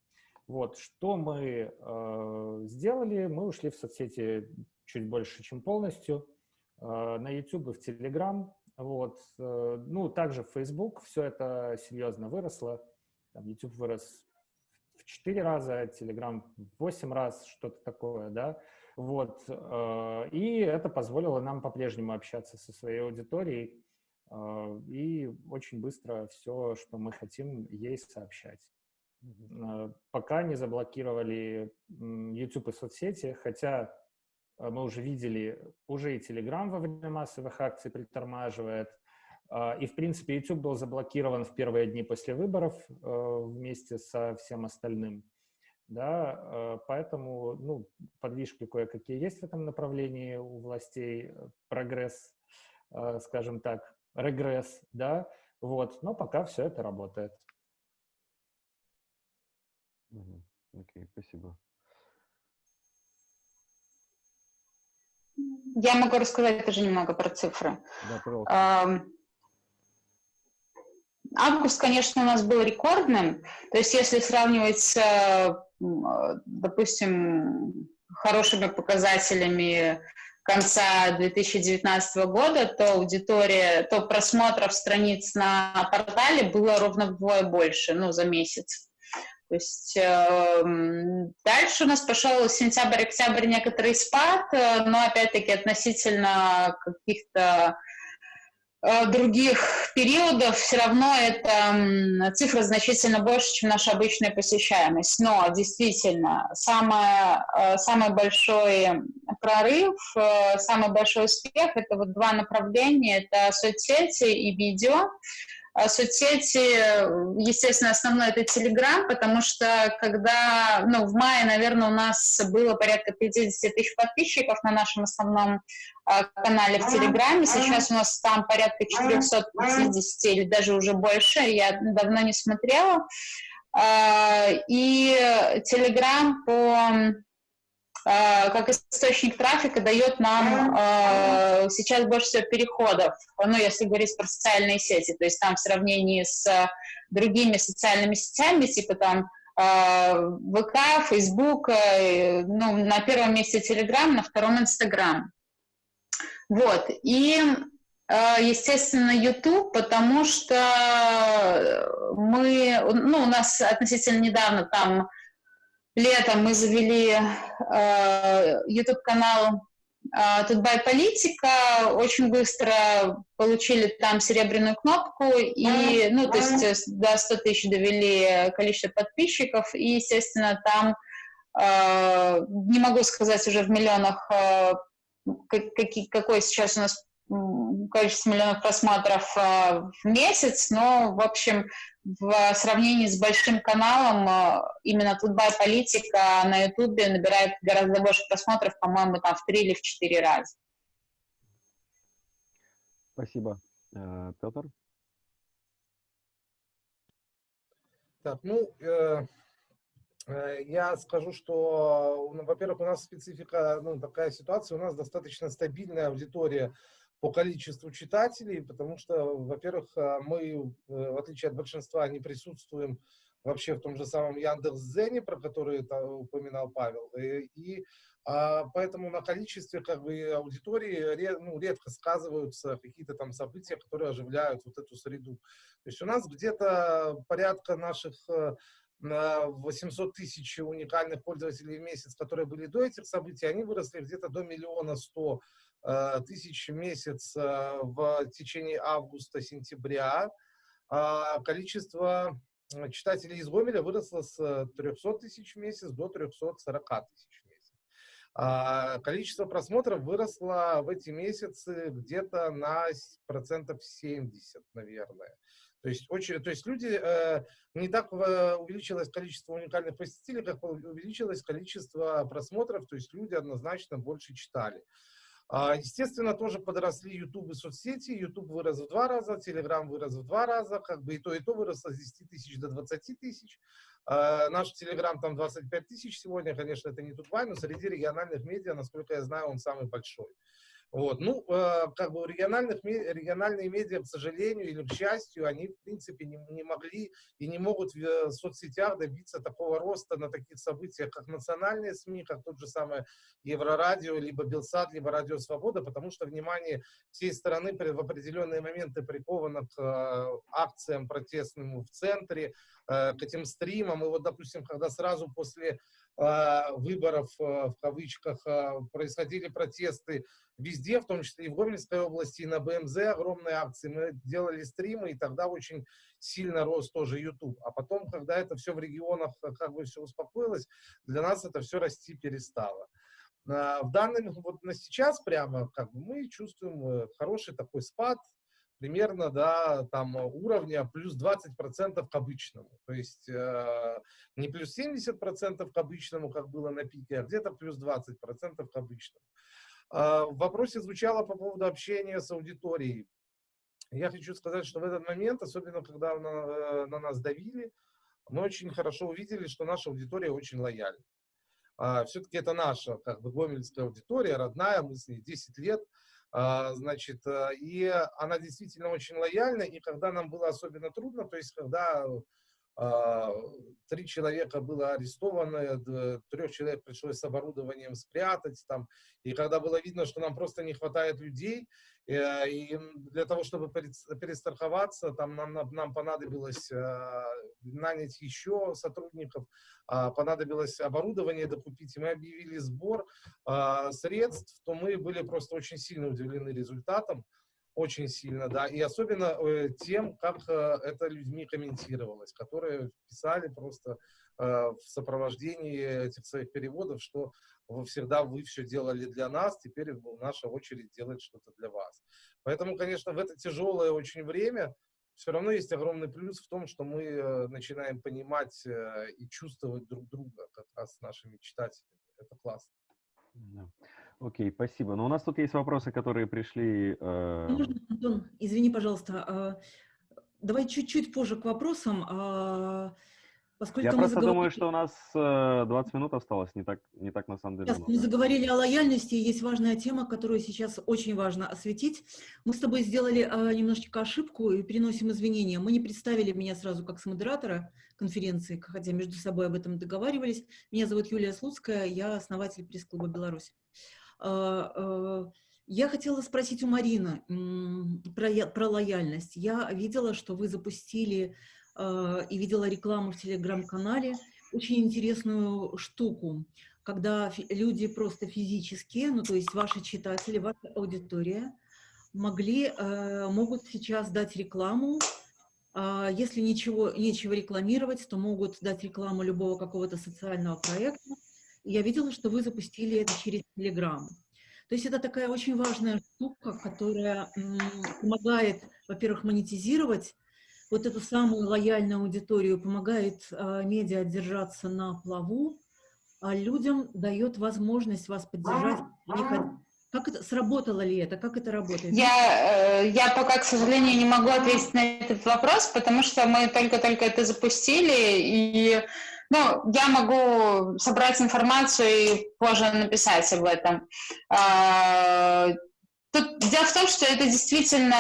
Вот, что мы э, сделали? Мы ушли в соцсети чуть больше, чем полностью. Э, на YouTube и в Telegram. Вот, э, ну, также в Facebook все это серьезно выросло. YouTube вырос 4 раза, Telegram в 8 раз, что-то такое, да. Вот, э, и это позволило нам по-прежнему общаться со своей аудиторией э, и очень быстро все, что мы хотим, ей сообщать. Э, пока не заблокировали YouTube и соцсети, хотя мы уже видели, уже и Telegram во время массовых акций притормаживает, и, в принципе, YouTube был заблокирован в первые дни после выборов вместе со всем остальным. Да, поэтому ну, подвижки кое-какие есть в этом направлении у властей, прогресс, скажем так, регресс, да, вот, но пока все это работает. Окей, спасибо. Я могу рассказать тоже немного про цифры. Да, пожалуйста. Август, конечно, у нас был рекордным. То есть если сравнивать с, допустим, хорошими показателями конца 2019 года, то аудитория, то просмотров страниц на портале было ровно вдвое больше, ну, за месяц. То есть э, дальше у нас пошел сентябрь-октябрь некоторый спад, э, но опять-таки относительно каких-то других периодов все равно это цифра значительно больше, чем наша обычная посещаемость. Но действительно, самое, э, самый большой прорыв, э, самый большой успех — это вот два направления, это соцсети и видео. А соцсети, естественно, основной это Telegram, потому что когда, ну, в мае, наверное, у нас было порядка 50 тысяч подписчиков на нашем основном а, канале в Телеграме, сейчас у нас там порядка 450 или даже уже больше, я давно не смотрела. А, и Телеграм по как источник трафика дает нам э, сейчас больше всего переходов, ну, если говорить про социальные сети, то есть там в сравнении с другими социальными сетями, типа там э, ВК, Фейсбук, ну, на первом месте Телеграм, на втором Инстаграм. Вот, и, естественно, YouTube, потому что мы, ну, у нас относительно недавно там летом мы завели э, YouTube-канал э, Тутбай Политика, очень быстро получили там серебряную кнопку, и, ну, то есть э, до 100 тысяч довели количество подписчиков, и, естественно, там, э, не могу сказать уже в миллионах, э, какие, какой сейчас у нас количество миллионов просмотров э, в месяц, но, в общем, в сравнении с большим каналом э, именно Тутбай Политика на Ютубе набирает гораздо больше просмотров, по-моему, там в три или в четыре раза. Спасибо. Э, Петр? Так, ну, э, э, я скажу, что, ну, во-первых, у нас специфика, ну, такая ситуация, у нас достаточно стабильная аудитория по количеству читателей, потому что, во-первых, э, мы, э, в отличие от большинства, не присутствуем вообще в том же самом Яндекс.Зене, про который упоминал Павел, и, и а, поэтому на количестве как бы аудитории ну, редко сказываются какие-то там события, которые оживляют вот эту среду. То есть у нас где-то порядка наших 800 э, тысяч уникальных пользователей в месяц, которые были до этих событий, они выросли где-то до миллиона сто Э, тысяч в месяц э, в течение августа-сентября. А количество э, читателей из Гомеля выросло с 300 тысяч в месяц до 340 тысяч в месяц. А количество просмотров выросло в эти месяцы где-то на процентов 70, наверное. То есть, очень, то есть люди, э, не так увеличилось количество уникальных посетителей, как увеличилось количество просмотров, то есть люди однозначно больше читали. А, естественно, тоже подросли YouTube и соцсети. YouTube вырос в два раза, Telegram вырос в два раза, как бы и то, и то выросло с 10 тысяч до 20 тысяч. А, наш Telegram там 25 тысяч сегодня, конечно, это не Тутбай, но среди региональных медиа, насколько я знаю, он самый большой. Вот. Ну, э, как бы региональных, региональные медиа, к сожалению или к счастью, они, в принципе, не, не могли и не могут в э, соцсетях добиться такого роста на таких событиях, как национальные СМИ, как тот же самый Еврорадио, либо Белсат, либо Радио Свобода, потому что внимание всей страны в определенные моменты приковано к э, акциям протестным в центре, к этим стримам. И вот, допустим, когда сразу после выборов, в кавычках, происходили протесты везде, в том числе и в Гомельской области, и на БМЗ огромные акции. Мы делали стримы, и тогда очень сильно рос тоже YouTube. А потом, когда это все в регионах как бы все успокоилось, для нас это все расти перестало. В данный, вот на сейчас прямо как бы мы чувствуем э, хороший такой спад, примерно до там, уровня плюс 20% к обычному. То есть э, не плюс 70% к обычному, как было на пике, а где-то плюс 20% к обычному. А, в вопросе звучало по поводу общения с аудиторией. Я хочу сказать, что в этот момент, особенно когда на, э, на нас давили, мы очень хорошо увидели, что наша аудитория очень лояльна. А, Все-таки это наша, как бы, гомельская аудитория, родная, мы с ней 10 лет, значит, э, и она действительно очень лояльна, и когда нам было особенно трудно, то есть когда а, три человека было арестовано, трех человек пришлось с оборудованием спрятать там, и когда было видно, что нам просто не хватает людей, и для того, чтобы перестраховаться, там нам, нам понадобилось а, нанять еще сотрудников, а, понадобилось оборудование докупить, и мы объявили сбор средств, то мы были просто очень сильно удивлены результатом, очень сильно, да, и особенно э, тем, как э, это людьми комментировалось, которые писали просто э, в сопровождении этих своих переводов, что вы всегда вы все делали для нас, теперь наша очередь делать что-то для вас. Поэтому, конечно, в это тяжелое очень время все равно есть огромный плюс в том, что мы э, начинаем понимать э, и чувствовать друг друга как раз с нашими читателями. Это классно. Окей, спасибо. Но у нас тут есть вопросы, которые пришли. Э... Можно, Антон, извини, пожалуйста. А, давай чуть-чуть позже к вопросам. Поскольку Я просто заговорили... думаю, что у нас 20 минут осталось, не так, не так на самом деле. Сейчас мы заговорили о лояльности, есть важная тема, которую сейчас очень важно осветить. Мы с тобой сделали а, немножечко ошибку и переносим извинения. Мы не представили меня сразу как модератора конференции, хотя между собой об этом договаривались. Меня зовут Юлия Слуцкая, я основатель пресс-клуба «Беларусь». А, я хотела спросить у Марины про, про лояльность. Я видела, что вы запустили и видела рекламу в телеграм-канале, очень интересную штуку, когда люди просто физически, ну то есть ваши читатели, ваша аудитория, могли, могут сейчас дать рекламу, если ничего, нечего рекламировать, то могут дать рекламу любого какого-то социального проекта, я видела, что вы запустили это через Telegram. То есть это такая очень важная штука, которая помогает, во-первых, монетизировать вот эту самую лояльную аудиторию, помогает э, медиа держаться на плаву, а людям дает возможность вас поддержать. Как это, сработало ли это? Как это работает? Я, э, я пока, к сожалению, не могу ответить на этот вопрос, потому что мы только-только это запустили, и ну, я могу собрать информацию и позже написать об этом. Тут дело в том, что это действительно,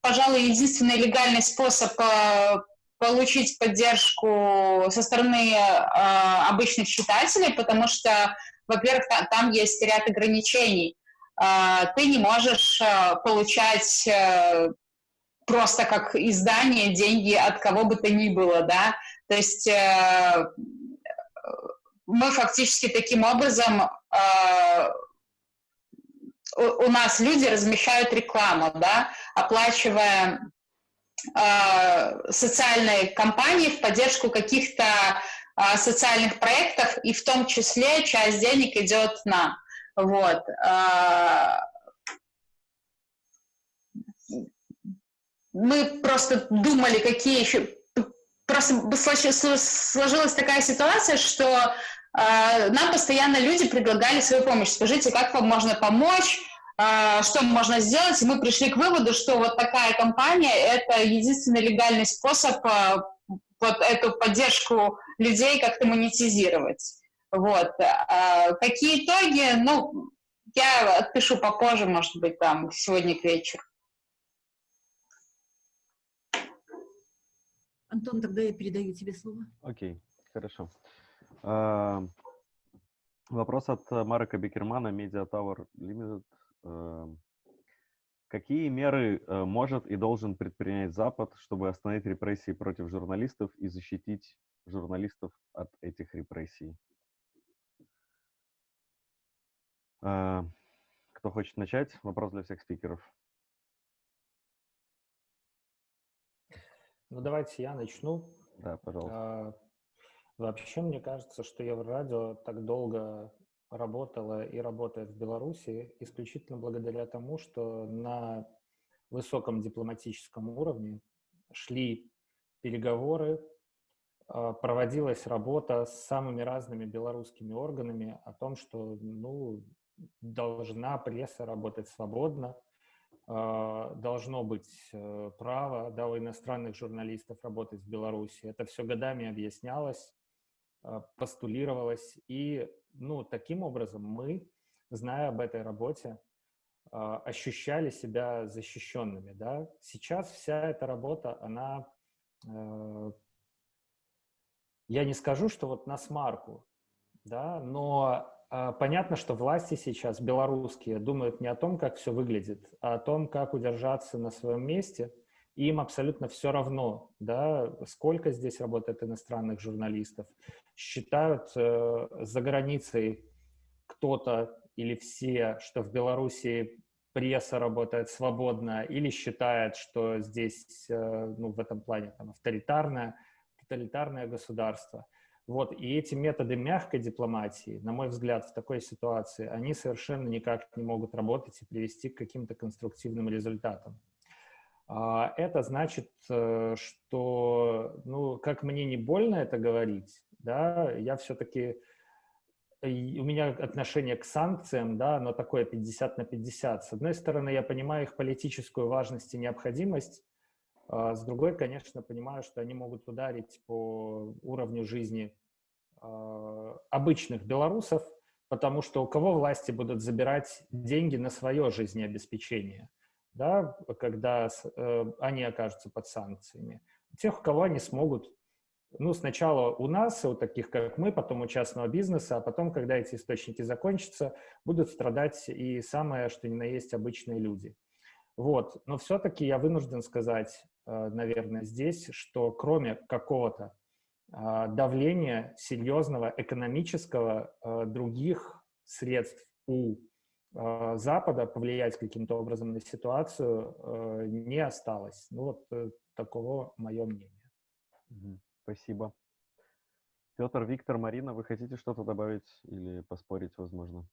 пожалуй, единственный легальный способ а, получить поддержку со стороны а, обычных читателей, потому что, во-первых, там есть ряд ограничений. Ты не можешь получать просто как издание деньги от кого бы то ни было, да, то есть э, мы фактически таким образом э, у, нас люди размещают рекламу, да, оплачивая э, социальные кампании в поддержку каких-то э, социальных проектов, и в том числе часть денег идет нам. Вот. Э, мы просто думали, какие еще просто сложилась такая ситуация, что нам постоянно люди предлагали свою помощь. Скажите, как вам можно помочь, что можно сделать? И мы пришли к выводу, что вот такая компания – это единственный легальный способ э, вот эту поддержку людей как-то монетизировать. Вот. Э, какие итоги? Ну, Я отпишу попозже, может быть, там, сегодня к вечеру. Антон, тогда я передаю тебе слово. Окей, хорошо. А, Вопрос от э, Марка Бекермана, Media Tower Limited. Э, Какие меры э, может и должен предпринять Запад, чтобы остановить репрессии против журналистов и защитить журналистов от этих репрессий? Э, Кто хочет начать? Вопрос для всех спикеров. Ну, давайте я начну. Да, пожалуйста. А, Вообще, мне кажется, что Еврорадио так долго работало и работает в Беларуси исключительно благодаря тому, что на высоком дипломатическом уровне шли переговоры, а, проводилась работа с самыми разными белорусскими органами о том, что ну, должна пресса работать свободно, а, должно быть э, право да, у иностранных журналистов работать в Беларуси. Это все годами объяснялось, а, постулировалось. И ну, таким образом мы, зная об этой работе, а, ощущали себя защищенными. Да? Сейчас вся эта работа, она, э, я не скажу, что вот на смарку, да, но а, понятно, что власти сейчас белорусские думают не о том, как все выглядит, а о том, как удержаться на своем месте. Им абсолютно все равно, да, сколько здесь работает иностранных журналистов. Считают э, за границей кто-то или все, что в Беларуси пресса работает свободно, или считает, что здесь, э, ну, в этом плане, там, авторитарное, тоталитарное государство – вот, и эти методы мягкой дипломатии, на мой взгляд, в такой ситуации, они совершенно никак не могут работать и привести к каким-то конструктивным результатам. А, это значит, э, что, ну, как мне не больно это говорить, да, я все-таки, у меня отношение к санкциям, да, оно такое 50 на 50. С одной стороны, я понимаю их политическую важность и необходимость, а с другой, конечно, понимаю, что они могут ударить по уровню жизни а, обычных белорусов, потому что у кого власти будут забирать деньги на свое жизнеобеспечение, да, когда э, они окажутся под санкциями. Тех, у кого они смогут, ну, сначала у нас, у таких, как мы, потом у частного бизнеса, а потом, когда эти источники закончатся, будут страдать и самое, что ни на есть, обычные люди. Вот. Но все-таки я вынужден сказать, Э, наверное, здесь, что кроме какого-то а, давления серьезного экономического, э, других средств у э, Запада повлиять каким-то образом на ситуацию не осталось. Ну вот такого мое мнение. Спасибо. Петр, Виктор, Марина, вы хотите что-то добавить или поспорить, возможно?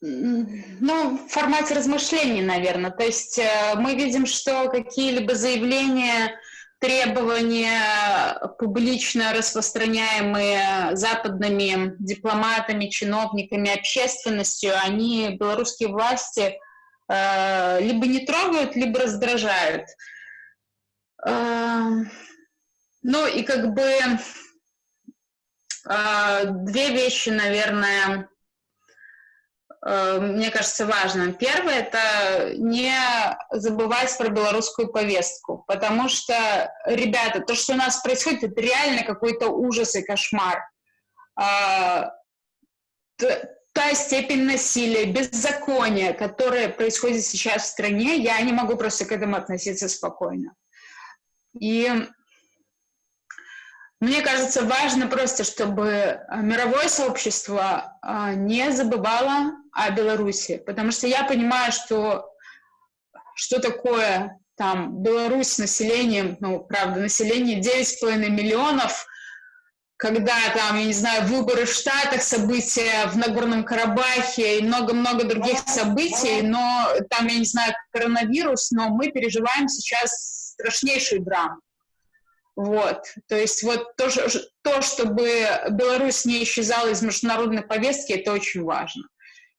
Ну, в формате размышлений, наверное. То есть э, мы видим, что какие-либо заявления, требования, публично распространяемые западными дипломатами, чиновниками, общественностью, они белорусские власти э, либо не трогают, либо раздражают. Э, ну и как бы две вещи, наверное, Э, мне кажется, важным. Первое – это не забывать про белорусскую повестку, потому что, ребята, то, что у нас происходит, это реально какой-то ужас и кошмар. А, та степень насилия, беззакония, которая происходит сейчас в стране, я не могу просто к этому относиться спокойно. И мне кажется, важно просто, чтобы э, мировое сообщество э, не забывало о Беларуси, потому что я понимаю, что что такое там Беларусь с населением, ну, правда, население 9,5 миллионов, когда там, я не знаю, выборы в Штатах, события в Нагорном Карабахе и много-много других событий, но там, я не знаю, коронавирус, но мы переживаем сейчас страшнейшую драму. Вот, то есть вот то, то, чтобы Беларусь не исчезала из международной повестки, это очень важно.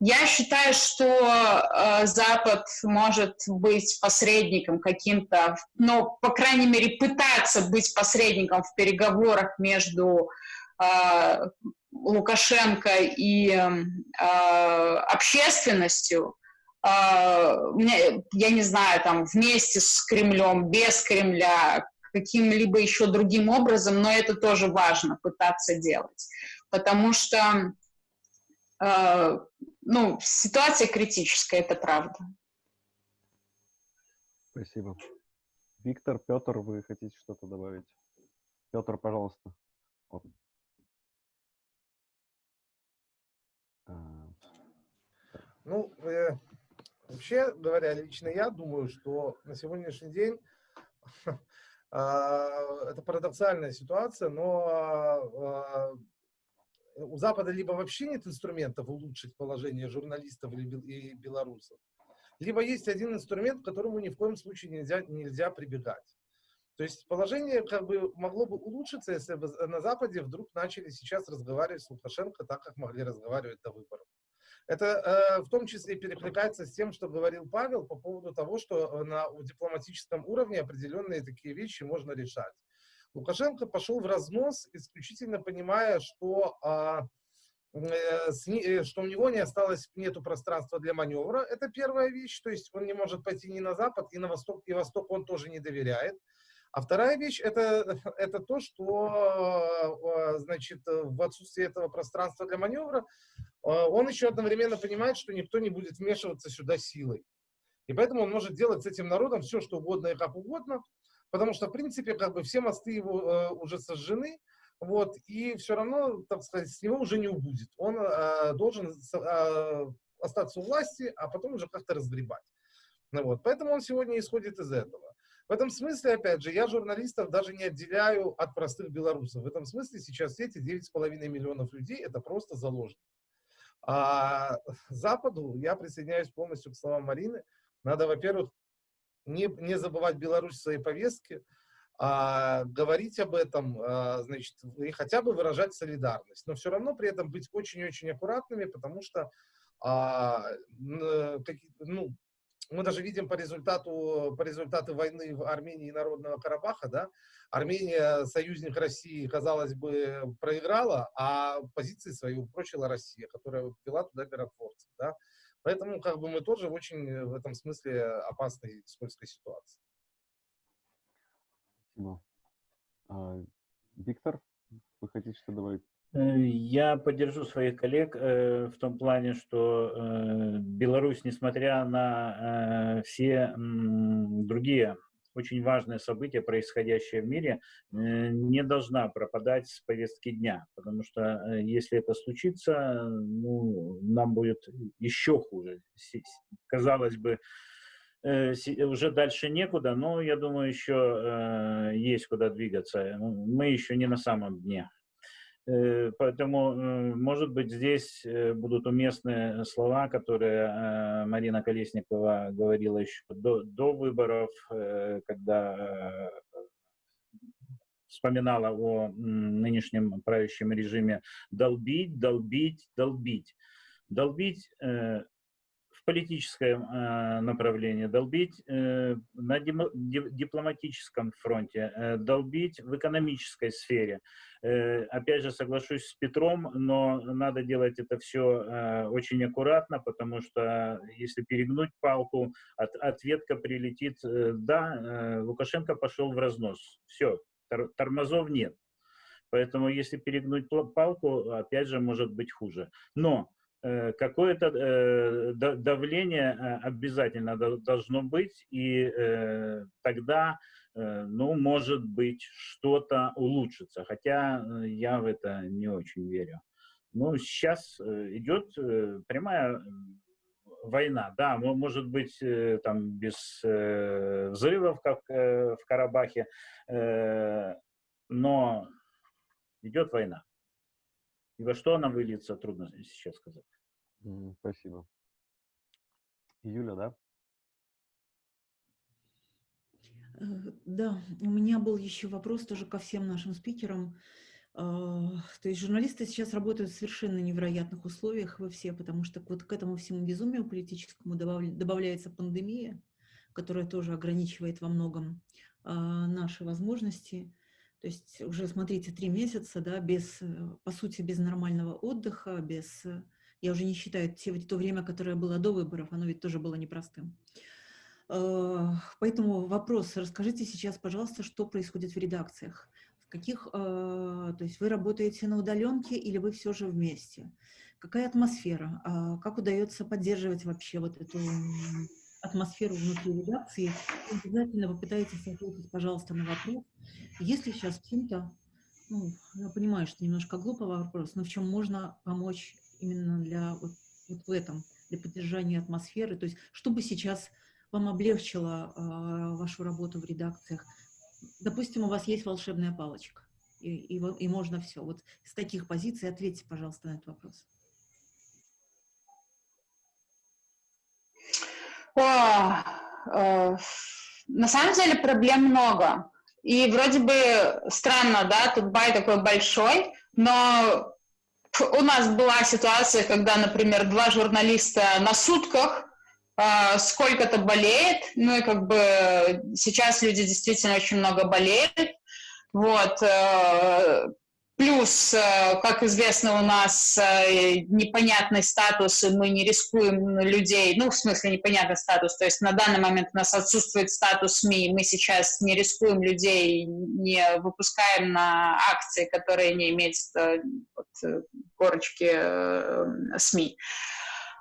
Я считаю, что э, Запад может быть посредником каким-то, ну, по крайней мере, пытаться быть посредником в переговорах между э, Лукашенко и э, общественностью, э, я не знаю, там вместе с Кремлем, без Кремля, каким-либо еще другим образом, но это тоже важно пытаться делать, потому что э, ну, ситуация критическая, это правда. Спасибо. Виктор, Петр, вы хотите что-то добавить? Петр, пожалуйста. Вот. А, Ну, э, вообще говоря, лично я думаю, что на сегодняшний день а, это парадоксальная ситуация, но а, у Запада либо вообще нет инструментов улучшить положение журналистов и белорусов, либо есть один инструмент, к которому ни в коем случае нельзя, нельзя прибегать. То есть положение как бы могло бы улучшиться, если бы на Западе вдруг начали сейчас разговаривать с Лукашенко так, как могли разговаривать до выборов. Это э, в том числе перекликается с тем, что говорил Павел по поводу того, что на дипломатическом уровне определенные такие вещи можно решать. Лукашенко пошел в разнос, исключительно понимая, что а, э, что у него не осталось, нету пространства для маневра. Это первая вещь, то есть он не может пойти ни на запад, и на восток, и восток он тоже не доверяет. А вторая вещь это, это то, что э, значит, в отсутствии этого пространства для маневра э, он еще одновременно понимает, что никто не будет вмешиваться сюда силой. И поэтому он может делать с этим народом все, что угодно и как угодно, потому что, в принципе, как бы все мосты его э, уже сожжены, вот, и все равно, так сказать, с него уже не убудет. Он э, должен э, остаться у власти, а потом уже как-то разгребать. Ну, вот, поэтому он сегодня исходит из этого. В этом смысле, опять же, я журналистов даже не отделяю от простых белорусов. В этом смысле сейчас эти 9,5 миллионов людей – это просто заложники. А Западу, я присоединяюсь полностью к словам Марины, надо, во-первых, не, не забывать Беларусь в своей повестке, а, говорить об этом, а, значит, и хотя бы выражать солидарность. Но все равно при этом быть очень-очень аккуратными, потому что а, ну, мы даже видим по результату, по результату войны в Армении и Народного Карабаха, да, Армения, союзник России, казалось бы, проиграла, а позиции свои упрочила Россия, которая ввела туда миротворцев, да. Поэтому, как бы, мы тоже в очень в этом смысле опасной, скользкой ситуации. Спасибо. А, Виктор, вы хотите что добавить? Э, я поддержу своих коллег э, в том плане, что э, Беларусь, несмотря на э, все другие очень важные события, происходящие в мире, э, не должна пропадать с повестки дня, потому что э, если это случится, ну, нам будет еще хуже. Казалось бы, уже дальше некуда, но я думаю, еще есть куда двигаться. Мы еще не на самом дне. Э, поэтому, э, может быть, здесь э, будут уместны слова, которые Марина Колесникова говорила еще до, до выборов, когда вспоминала о нынешнем правящем режиме «долбить, долбить, долбить». Долбить в политическом э, направлении, долбить э, на дипломатическом фронте, э, долбить в экономической сфере. Опять же, соглашусь с Петром, но надо делать это все очень аккуратно, потому что если перегнуть палку, от, ответка прилетит. Да, Лукашенко пошел в разнос. Все, тормозов нет. Поэтому если перегнуть палку, опять же, может быть хуже. Но Э, какое-то э, давление э, обязательно должно быть, и тогда, ну, может быть, что-то улучшится, хотя я в это не очень верю. Ну, сейчас идет прямая война, да, может быть, там без взрывов, как в Карабахе, но идет война. И во что она выльется, трудно сейчас сказать. Спасибо. Юля, да? Э, да, у меня был еще вопрос тоже ко всем нашим спикерам. А, то есть журналисты сейчас работают в совершенно невероятных условиях, вы все, потому что вот к этому всему безумию политическому добавляется пандемия, которая тоже ограничивает во многом а, наши возможности. То есть уже, смотрите, три месяца, да, без, э, по сути, без нормального отдыха, без... э, Я уже не считаю те, то время, которое было до выборов, оно ведь тоже было непростым. Э, Поэтому вопрос, расскажите сейчас, пожалуйста, что происходит в редакциях. В каких, то есть вы работаете на удаленке или вы все же вместе? Какая атмосфера? А Как удается поддерживать вообще вот эту атмосферу внутри редакции? Обязательно попытайтесь ответить, пожалуйста, на вопрос, если сейчас чем-то, ну, я понимаю, что немножко глупый вопрос, но в чем можно помочь именно для вот, вот в этом, для поддержания атмосферы, то есть чтобы сейчас вам облегчило а, вашу работу в редакциях. Допустим, у вас есть волшебная палочка, и, и, и можно все. Вот с таких позиций ответьте, пожалуйста, на этот вопрос. О, э, на самом деле проблем много. И вроде бы странно, да, тут бай такой большой, но у нас была ситуация, когда, например, два журналиста на сутках э, сколько-то болеет, ну и как бы сейчас люди действительно очень много болеют, вот, э, Плюс, э, как известно, у нас э, непонятный статус, и мы не рискуем людей, ну, в смысле, непонятный статус, то есть на данный момент у нас отсутствует статус СМИ, мы сейчас не рискуем людей, не выпускаем на акции, которые не имеют э, вот, корочки СМИ.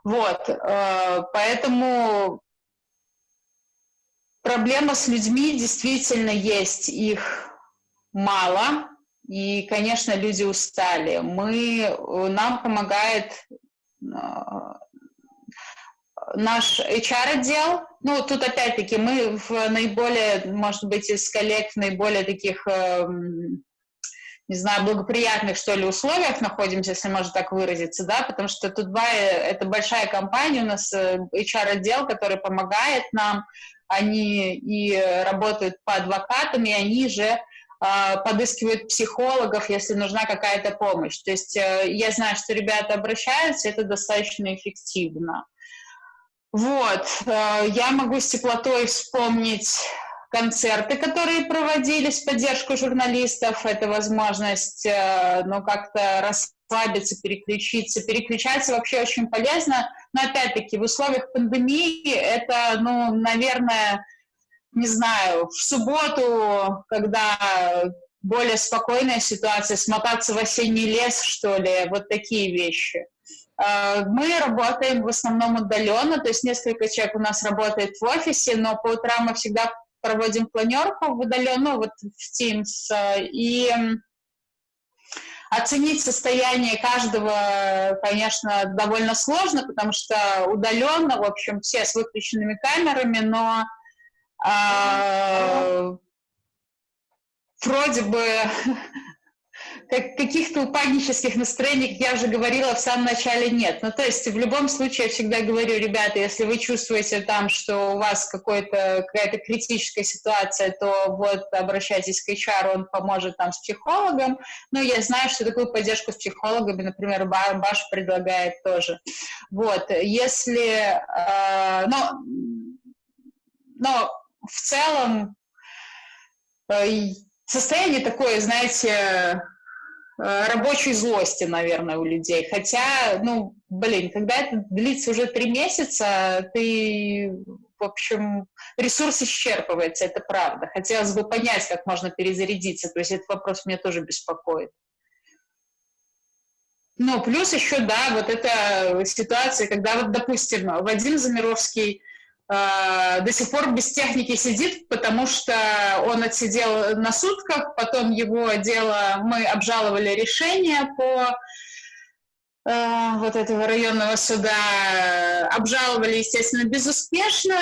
Вот, поэтому проблема с людьми действительно есть, их мало, и, конечно, люди устали. Мы, э, нам помогает э, наш HR-отдел. Ну, тут опять-таки мы в наиболее, может быть, из коллег в наиболее таких, эм, не знаю, благоприятных, что ли, условиях находимся, если можно так выразиться, да, потому что Тутбай — это большая компания, у нас э, HR-отдел, который помогает нам, они и работают по адвокатам, и они же подыскивают психологов, если нужна какая-то помощь. То есть э, я знаю, что ребята обращаются, это достаточно эффективно. Вот, э, я могу с теплотой вспомнить концерты, которые проводились в поддержку журналистов. Это возможность, э, ну, как-то расслабиться, переключиться. Переключаться вообще очень полезно, но, опять-таки, в условиях пандемии это, ну, наверное, не знаю, в субботу, когда более спокойная ситуация, смотаться в осенний лес, что ли, вот такие вещи. Э, Мы работаем в основном удаленно, то есть несколько человек у нас работает в офисе, но по утрам мы всегда проводим планерку в удаленную, вот в Teams, и оценить состояние каждого, конечно, довольно сложно, потому что удаленно, в общем, все с выключенными камерами, но а, вроде бы как, каких-то упаднических настроений, я уже говорила, в самом начале нет. Ну, то есть в любом случае я всегда говорю, ребята, если вы чувствуете там, что у вас какая-то критическая ситуация, то вот обращайтесь к HR, он поможет там с психологом. Ну, я знаю, что такую поддержку с психологами, например, Ба- Баш предлагает тоже. Вот, если... э, но, но в целом э, состояние такое, знаете, э, рабочей злости, наверное, у людей. Хотя, ну, блин, когда это длится уже три месяца, ты, в общем, ресурс исчерпывается, это правда. Хотелось бы понять, как можно перезарядиться. То есть этот вопрос меня тоже беспокоит. Ну, плюс еще, да, вот эта ситуация, когда вот, допустим, Вадим Замировский до сих пор без техники сидит, потому что он отсидел на сутках, потом его дело, мы обжаловали решение по э, вот этого районного суда, обжаловали, естественно, безуспешно,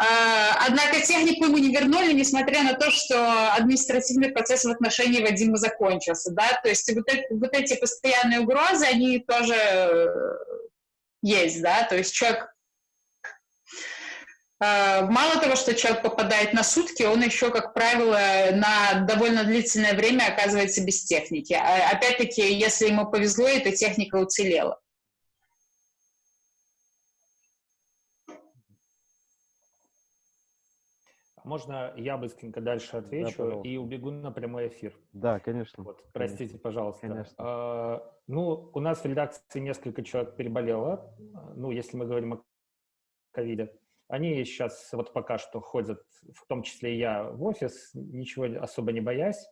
Э, Однако технику ему не вернули, несмотря на то, что административный процесс в отношении Вадима закончился. Да? То есть вот, это, вот эти постоянные угрозы, они тоже э, есть. Да? То есть человек э, Мало того, что человек попадает на сутки, он еще, как правило, на довольно длительное время оказывается без техники. А Опять-таки, если ему повезло, эта техника уцелела. Можно я быстренько дальше отвечу пожалуйста. и убегу на прямой эфир? Да, конечно. Вот, простите, пожалуйста. Конечно. А, ну, у нас в редакции несколько человек переболело, ну, если мы говорим о ковиде. Они сейчас вот пока что ходят, в том числе и я, в офис, ничего особо не боясь.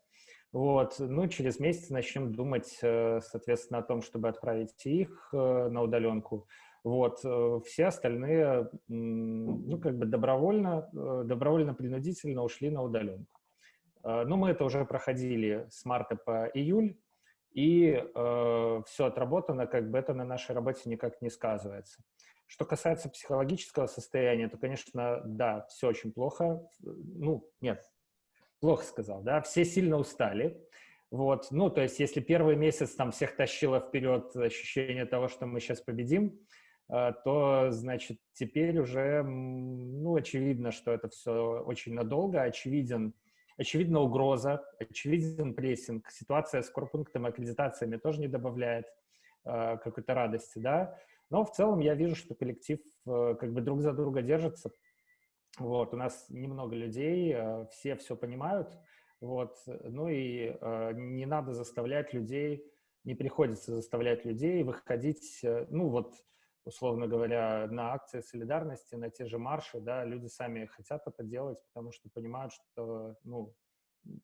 Вот, ну, через месяц начнем думать, э, соответственно, о том, чтобы отправить их э, на удаленку. Вот, э, все остальные, ну, как бы добровольно, э, добровольно-принудительно ушли на удаленку. Э, Ну, мы это уже проходили с марта по июль, и все отработано, как бы это на нашей работе никак не сказывается. Что касается психологического состояния, то, конечно, да, все очень плохо. Ну, нет, плохо сказал, да, все сильно устали. Вот, ну, то есть, если первый месяц там всех тащило вперед ощущение того, что мы сейчас победим, э, то, значит, теперь уже, ну, очевидно, что это все очень надолго, очевиден, очевидна угроза, очевиден прессинг. Ситуация с корпунктом и аккредитациями тоже не добавляет э, какой-то радости, да. Но в целом я вижу, что коллектив э, как бы друг за друга держится. Вот, у нас немного людей, э, все все понимают. Вот, ну и э, не надо заставлять людей, не приходится заставлять людей выходить, ну вот, условно говоря, на акции солидарности, на те же марши, да, люди сами хотят это делать, потому что понимают, что, ну,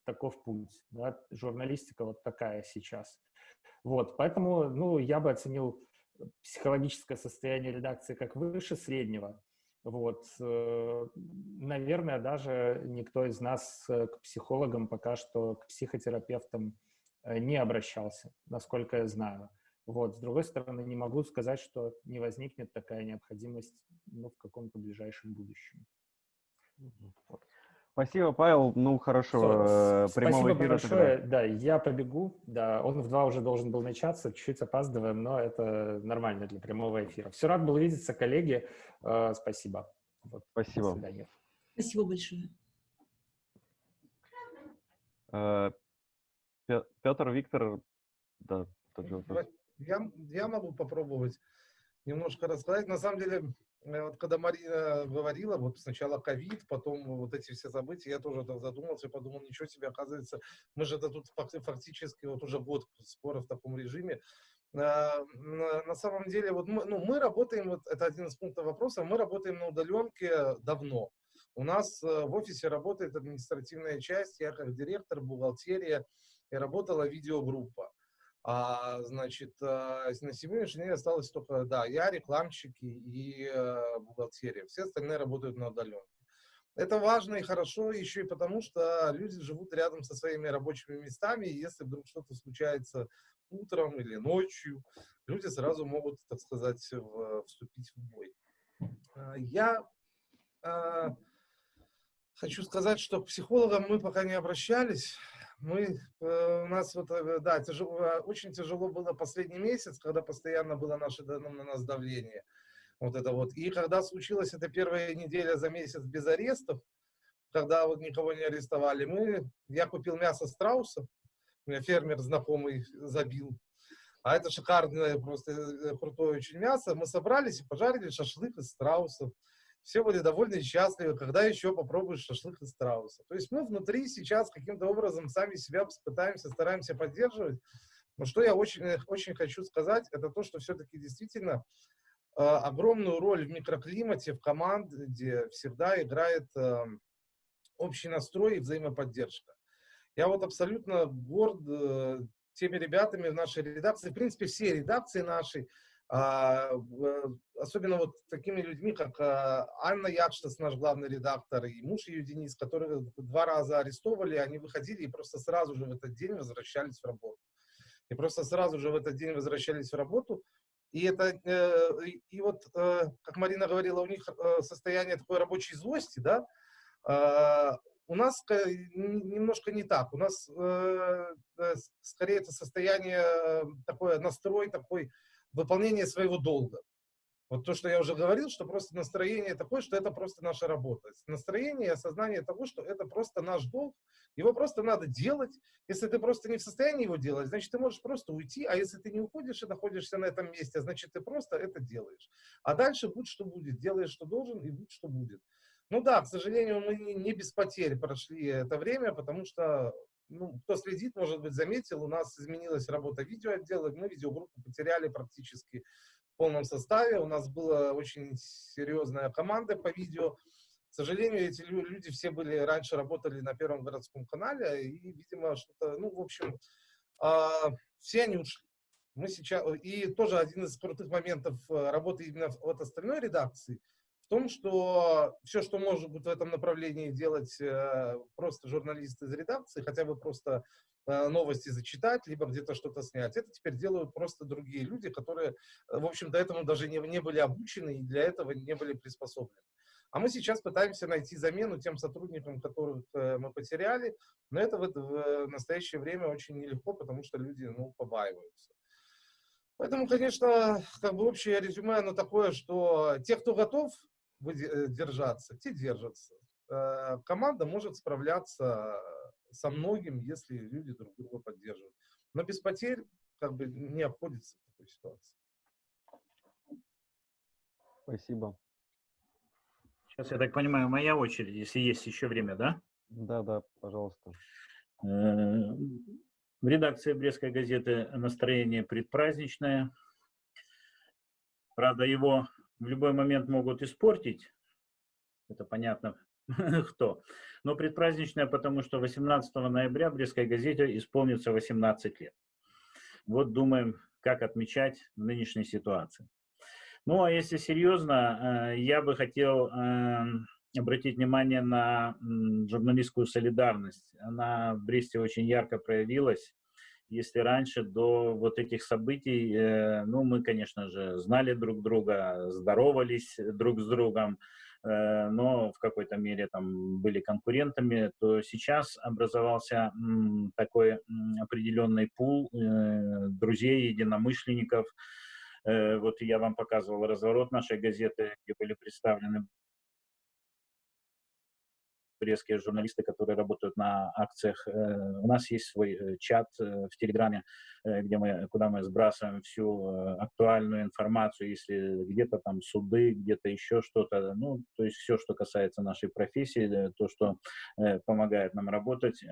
таков путь, да, журналистика вот такая сейчас. Вот, поэтому, ну, я бы оценил психологическое состояние редакции как выше среднего. Вот, э, наверное, даже никто из нас э, к психологам пока что, к психотерапевтам э, не обращался, насколько я знаю. Вот, с другой стороны, не могу сказать, что не возникнет такая необходимость ну, в каком-то ближайшем будущем. Спасибо, Павел. Ну, хорошего Всё, э, прямого Спасибо эфира. большое. тогда. Да, я побегу. Да, он в два уже должен был начаться, чуть-чуть опаздываем, но это нормально для прямого эфира. Все рад был видеться, коллеги. Э, Спасибо. Вот, До Спасибо. свидания. Спасибо большое. Э, Пе- Петр, Виктор, да, тот же вопрос. Я, я могу попробовать немножко рассказать. На самом деле, э, вот когда Марина говорила, вот сначала ковид, потом вот эти все события, я тоже так задумался, подумал, ничего себе, оказывается, мы же это тут фак- фактически вот уже год скоро в таком режиме. А, На самом деле, вот мы, ну, мы работаем, вот это один из пунктов вопроса, мы работаем на удаленке давно. У нас э, в офисе работает административная часть, я как директор, бухгалтерия, и работала видеогруппа. А, значит, а, на сегодняшний день осталось только, да, я, рекламщики и э, бухгалтерия. Все остальные работают на удаленке. Это важно и хорошо еще и потому, что люди живут рядом со своими рабочими местами, и если вдруг что-то случается утром или ночью, люди сразу могут, так сказать, в- вступить в бой. А, Я а, хочу сказать, что к психологам мы пока не обращались. Мы, э, у нас вот, э, да, тяжело, э, очень тяжело было последний месяц, когда постоянно было наше, на нас давление. Вот это вот. И когда случилась эта первая неделя за месяц без арестов, когда вот никого не арестовали, мы, я купил мясо страуса, у меня фермер знакомый забил, а это шикарное, просто крутое очень мясо. Мы собрались и пожарили шашлык из страусов. Все были довольны и счастливы, когда еще попробуешь шашлык из страуса. То есть мы внутри сейчас каким-то образом сами себя пытаемся, стараемся поддерживать. Но что я очень, э, очень хочу сказать, это то, что все-таки действительно э, огромную роль в микроклимате, в команде всегда играет э, общий настрой и взаимоподдержка. Я вот абсолютно горд э, теми ребятами в нашей редакции, в принципе, все редакции нашей, особенно вот такими людьми, как а, Анна Якштас, наш главный редактор, и муж ее Денис, которых два раза арестовали, они выходили и просто сразу же в этот день возвращались в работу. И просто сразу же в этот день возвращались в работу. И это, э, и- вот, э, как Марина говорила, у них э, состояние такой рабочей злости, да, а, у нас немножко не так. У нас скорее это состояние, такое настрой, такой выполнение своего долга. Вот то, что я уже говорил, что просто настроение такое, что это просто наша работа. Настроение и осознание того, что это просто наш долг, его просто надо делать. Если ты просто не в состоянии его делать, значит, ты можешь просто уйти, а если ты не уходишь и находишься на этом месте, значит, ты просто это делаешь. А дальше будь что будет, делаешь, что должен, и будь что будет. Ну да, к сожалению, мы не, без потерь прошли это время, потому что, ну, кто следит, может быть, заметил, у нас изменилась работа видеоотдела, мы видеогруппу потеряли практически в полном составе, у нас была очень серьезная команда по видео, к сожалению, эти люди все были, раньше работали на Первом городском канале, и, видимо, что-то, ну, в общем, э, все они ушли. Мы сейчас, и тоже один из крутых моментов э, работы именно от остальной редакции – в том, что все, что может быть в этом направлении делать э, просто журналист из редакции, хотя бы просто э, новости зачитать, либо где-то что-то снять, это теперь делают просто другие люди, которые, э, в общем, до этого даже не, не были обучены и для этого не были приспособлены. А мы сейчас пытаемся найти замену тем сотрудникам, которых мы потеряли, но это в, в настоящее время очень нелегко, потому что люди ну, побаиваются. Поэтому, конечно, как бы общее резюме, оно такое, что те, кто готов держаться, те держатся. Э, команда может справляться со многим, если люди друг друга поддерживают. Но без потерь как бы не обходится в такой ситуации. Спасибо. Сейчас, я так понимаю, моя очередь, если есть еще время, да? Да, да, пожалуйста. Э, в редакции Брестской газеты настроение предпраздничное. Правда, его в любой момент могут испортить, это понятно кто, но предпраздничная, потому что 18 ноября Брестской газете исполнится 18 лет. Вот думаем, как отмечать в нынешней ситуации. Ну, а если серьезно, э, я бы хотел эм, обратить внимание на журналистскую солидарность. Она в Бресте очень ярко проявилась если раньше до вот этих событий, э, ну, мы, конечно же, знали друг друга, здоровались друг с другом, э, но в какой-то мере там были конкурентами, то сейчас образовался такой определенный пул э, друзей, единомышленников. Вот я вам показывал разворот нашей газеты, где были представлены турецкие журналисты, которые работают на акциях. Э, у нас есть свой э, чат э, в Телеграме, где мы, куда мы сбрасываем всю актуальную информацию, если где-то там суды, где-то еще что-то, ну, то есть все, что касается нашей профессии, то, что помогает нам работать.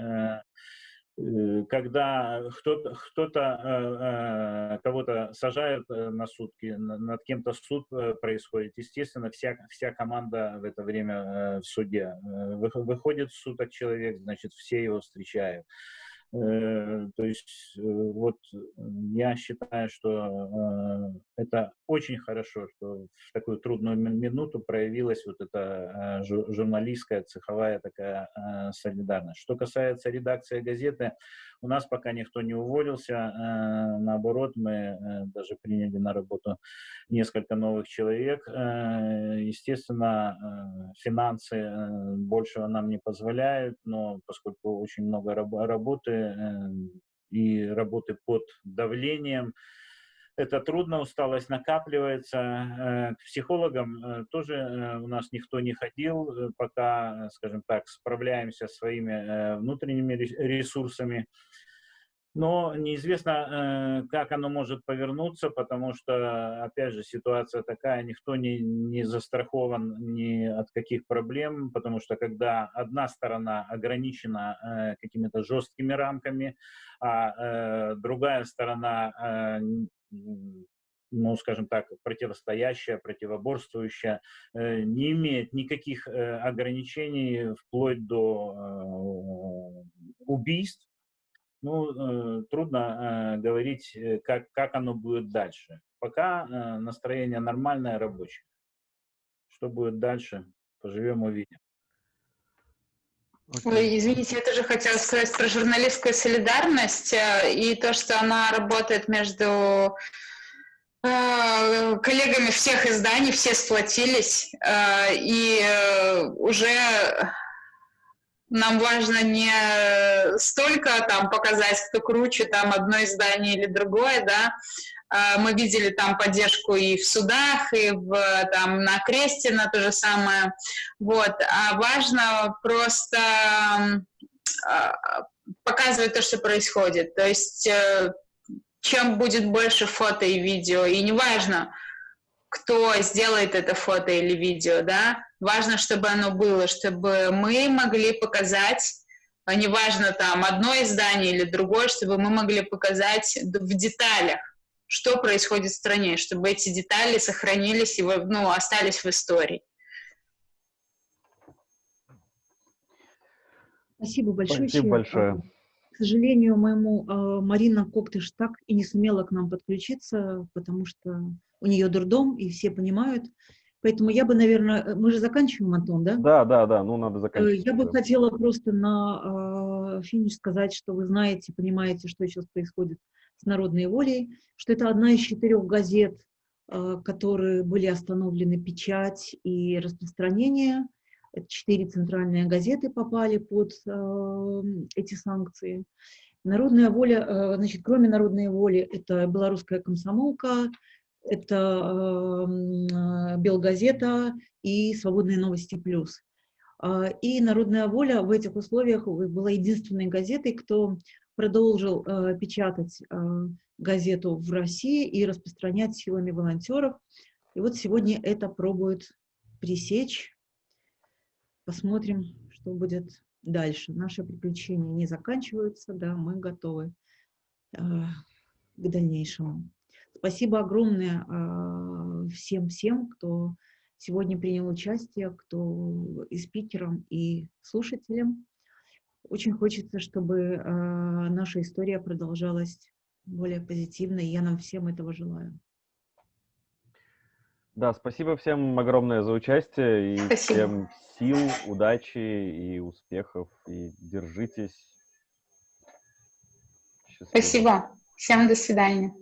Э, когда кто-то кто, -то, э, э, кого-то сажают на сутки, над кем-то суд происходит, естественно, вся, вся команда в это время в суде. Выходит суток человек, значит, все его встречают. Э, то есть э, вот я считаю, что э, это очень хорошо, что в такую трудную минуту проявилась вот эта журналистская, цеховая такая солидарность. Что касается редакции газеты, у нас пока никто не уволился, э, наоборот, мы э, даже приняли на работу несколько новых человек. Э, естественно, финансы большего нам не позволяют, но поскольку очень много работы и работы под давлением, это трудно, усталость накапливается. К психологам тоже у нас никто не ходил, пока, скажем так, справляемся своими внутренними ресурсами. Но неизвестно, э, как оно может повернуться, потому что, опять же, ситуация такая, никто не, не застрахован ни от каких проблем, потому что когда одна сторона ограничена э, какими-то жесткими рамками, а э, другая сторона ну, скажем так, противостоящая, противоборствующая, не имеет никаких ограничений вплоть до убийств, ну, э, трудно э, говорить, э, как, как оно будет дальше. Пока э, настроение нормальное, рабочее. Что будет дальше, поживем, увидим. Ой, извините, я тоже хотела сказать про журналистскую солидарность э, и то, что она работает между э, коллегами всех изданий, все сплотились, и уже нам важно не столько там показать, кто круче, там одно издание или другое, да, мы видели там поддержку и в судах, и в, там, на кресте на то же самое, вот, а важно просто а, показывать то, что происходит, то есть э, чем будет больше фото и видео, и неважно, кто сделает это фото или видео, да, важно, чтобы оно было, чтобы мы могли показать, а неважно там одно издание или другое, чтобы мы могли показать в деталях, что происходит в стране, чтобы эти детали сохранились и ну, остались в истории. Спасибо большое. Спасибо большое. К сожалению, моему э, Марина Коктыш так и не сумела к нам подключиться, потому что у нее дурдом, и все понимают. Поэтому я бы, наверное, мы же заканчиваем, Антон, да? Да, да, да, ну надо заканчивать. Я бы хотела просто на э, финиш сказать, что вы знаете, понимаете, что сейчас происходит с народной волей, что это одна из четырех газет, э, которые были остановлены печать и распространение. Четыре центральные газеты попали под э, эти санкции. Народная воля, э, значит, кроме народной воли, это белорусская комсомолка, это Белгазета и Свободные новости плюс. И Народная воля в этих условиях была единственной газетой, кто продолжил э, печатать э, газету в России и распространять силами волонтеров. И вот сегодня это пробуют пресечь Посмотрим, что будет дальше. Наши приключения не заканчиваются, да, мы готовы э, к дальнейшему. Спасибо огромное всем-всем, э, кто сегодня принял участие, кто и спикерам, и слушателям. Очень хочется, чтобы э, наша история продолжалась более позитивно, и я нам всем этого желаю. Да, спасибо всем огромное за участие и Спасибо. всем сил, удачи и успехов. И держитесь. Счастливо. Спасибо. Всем до свидания.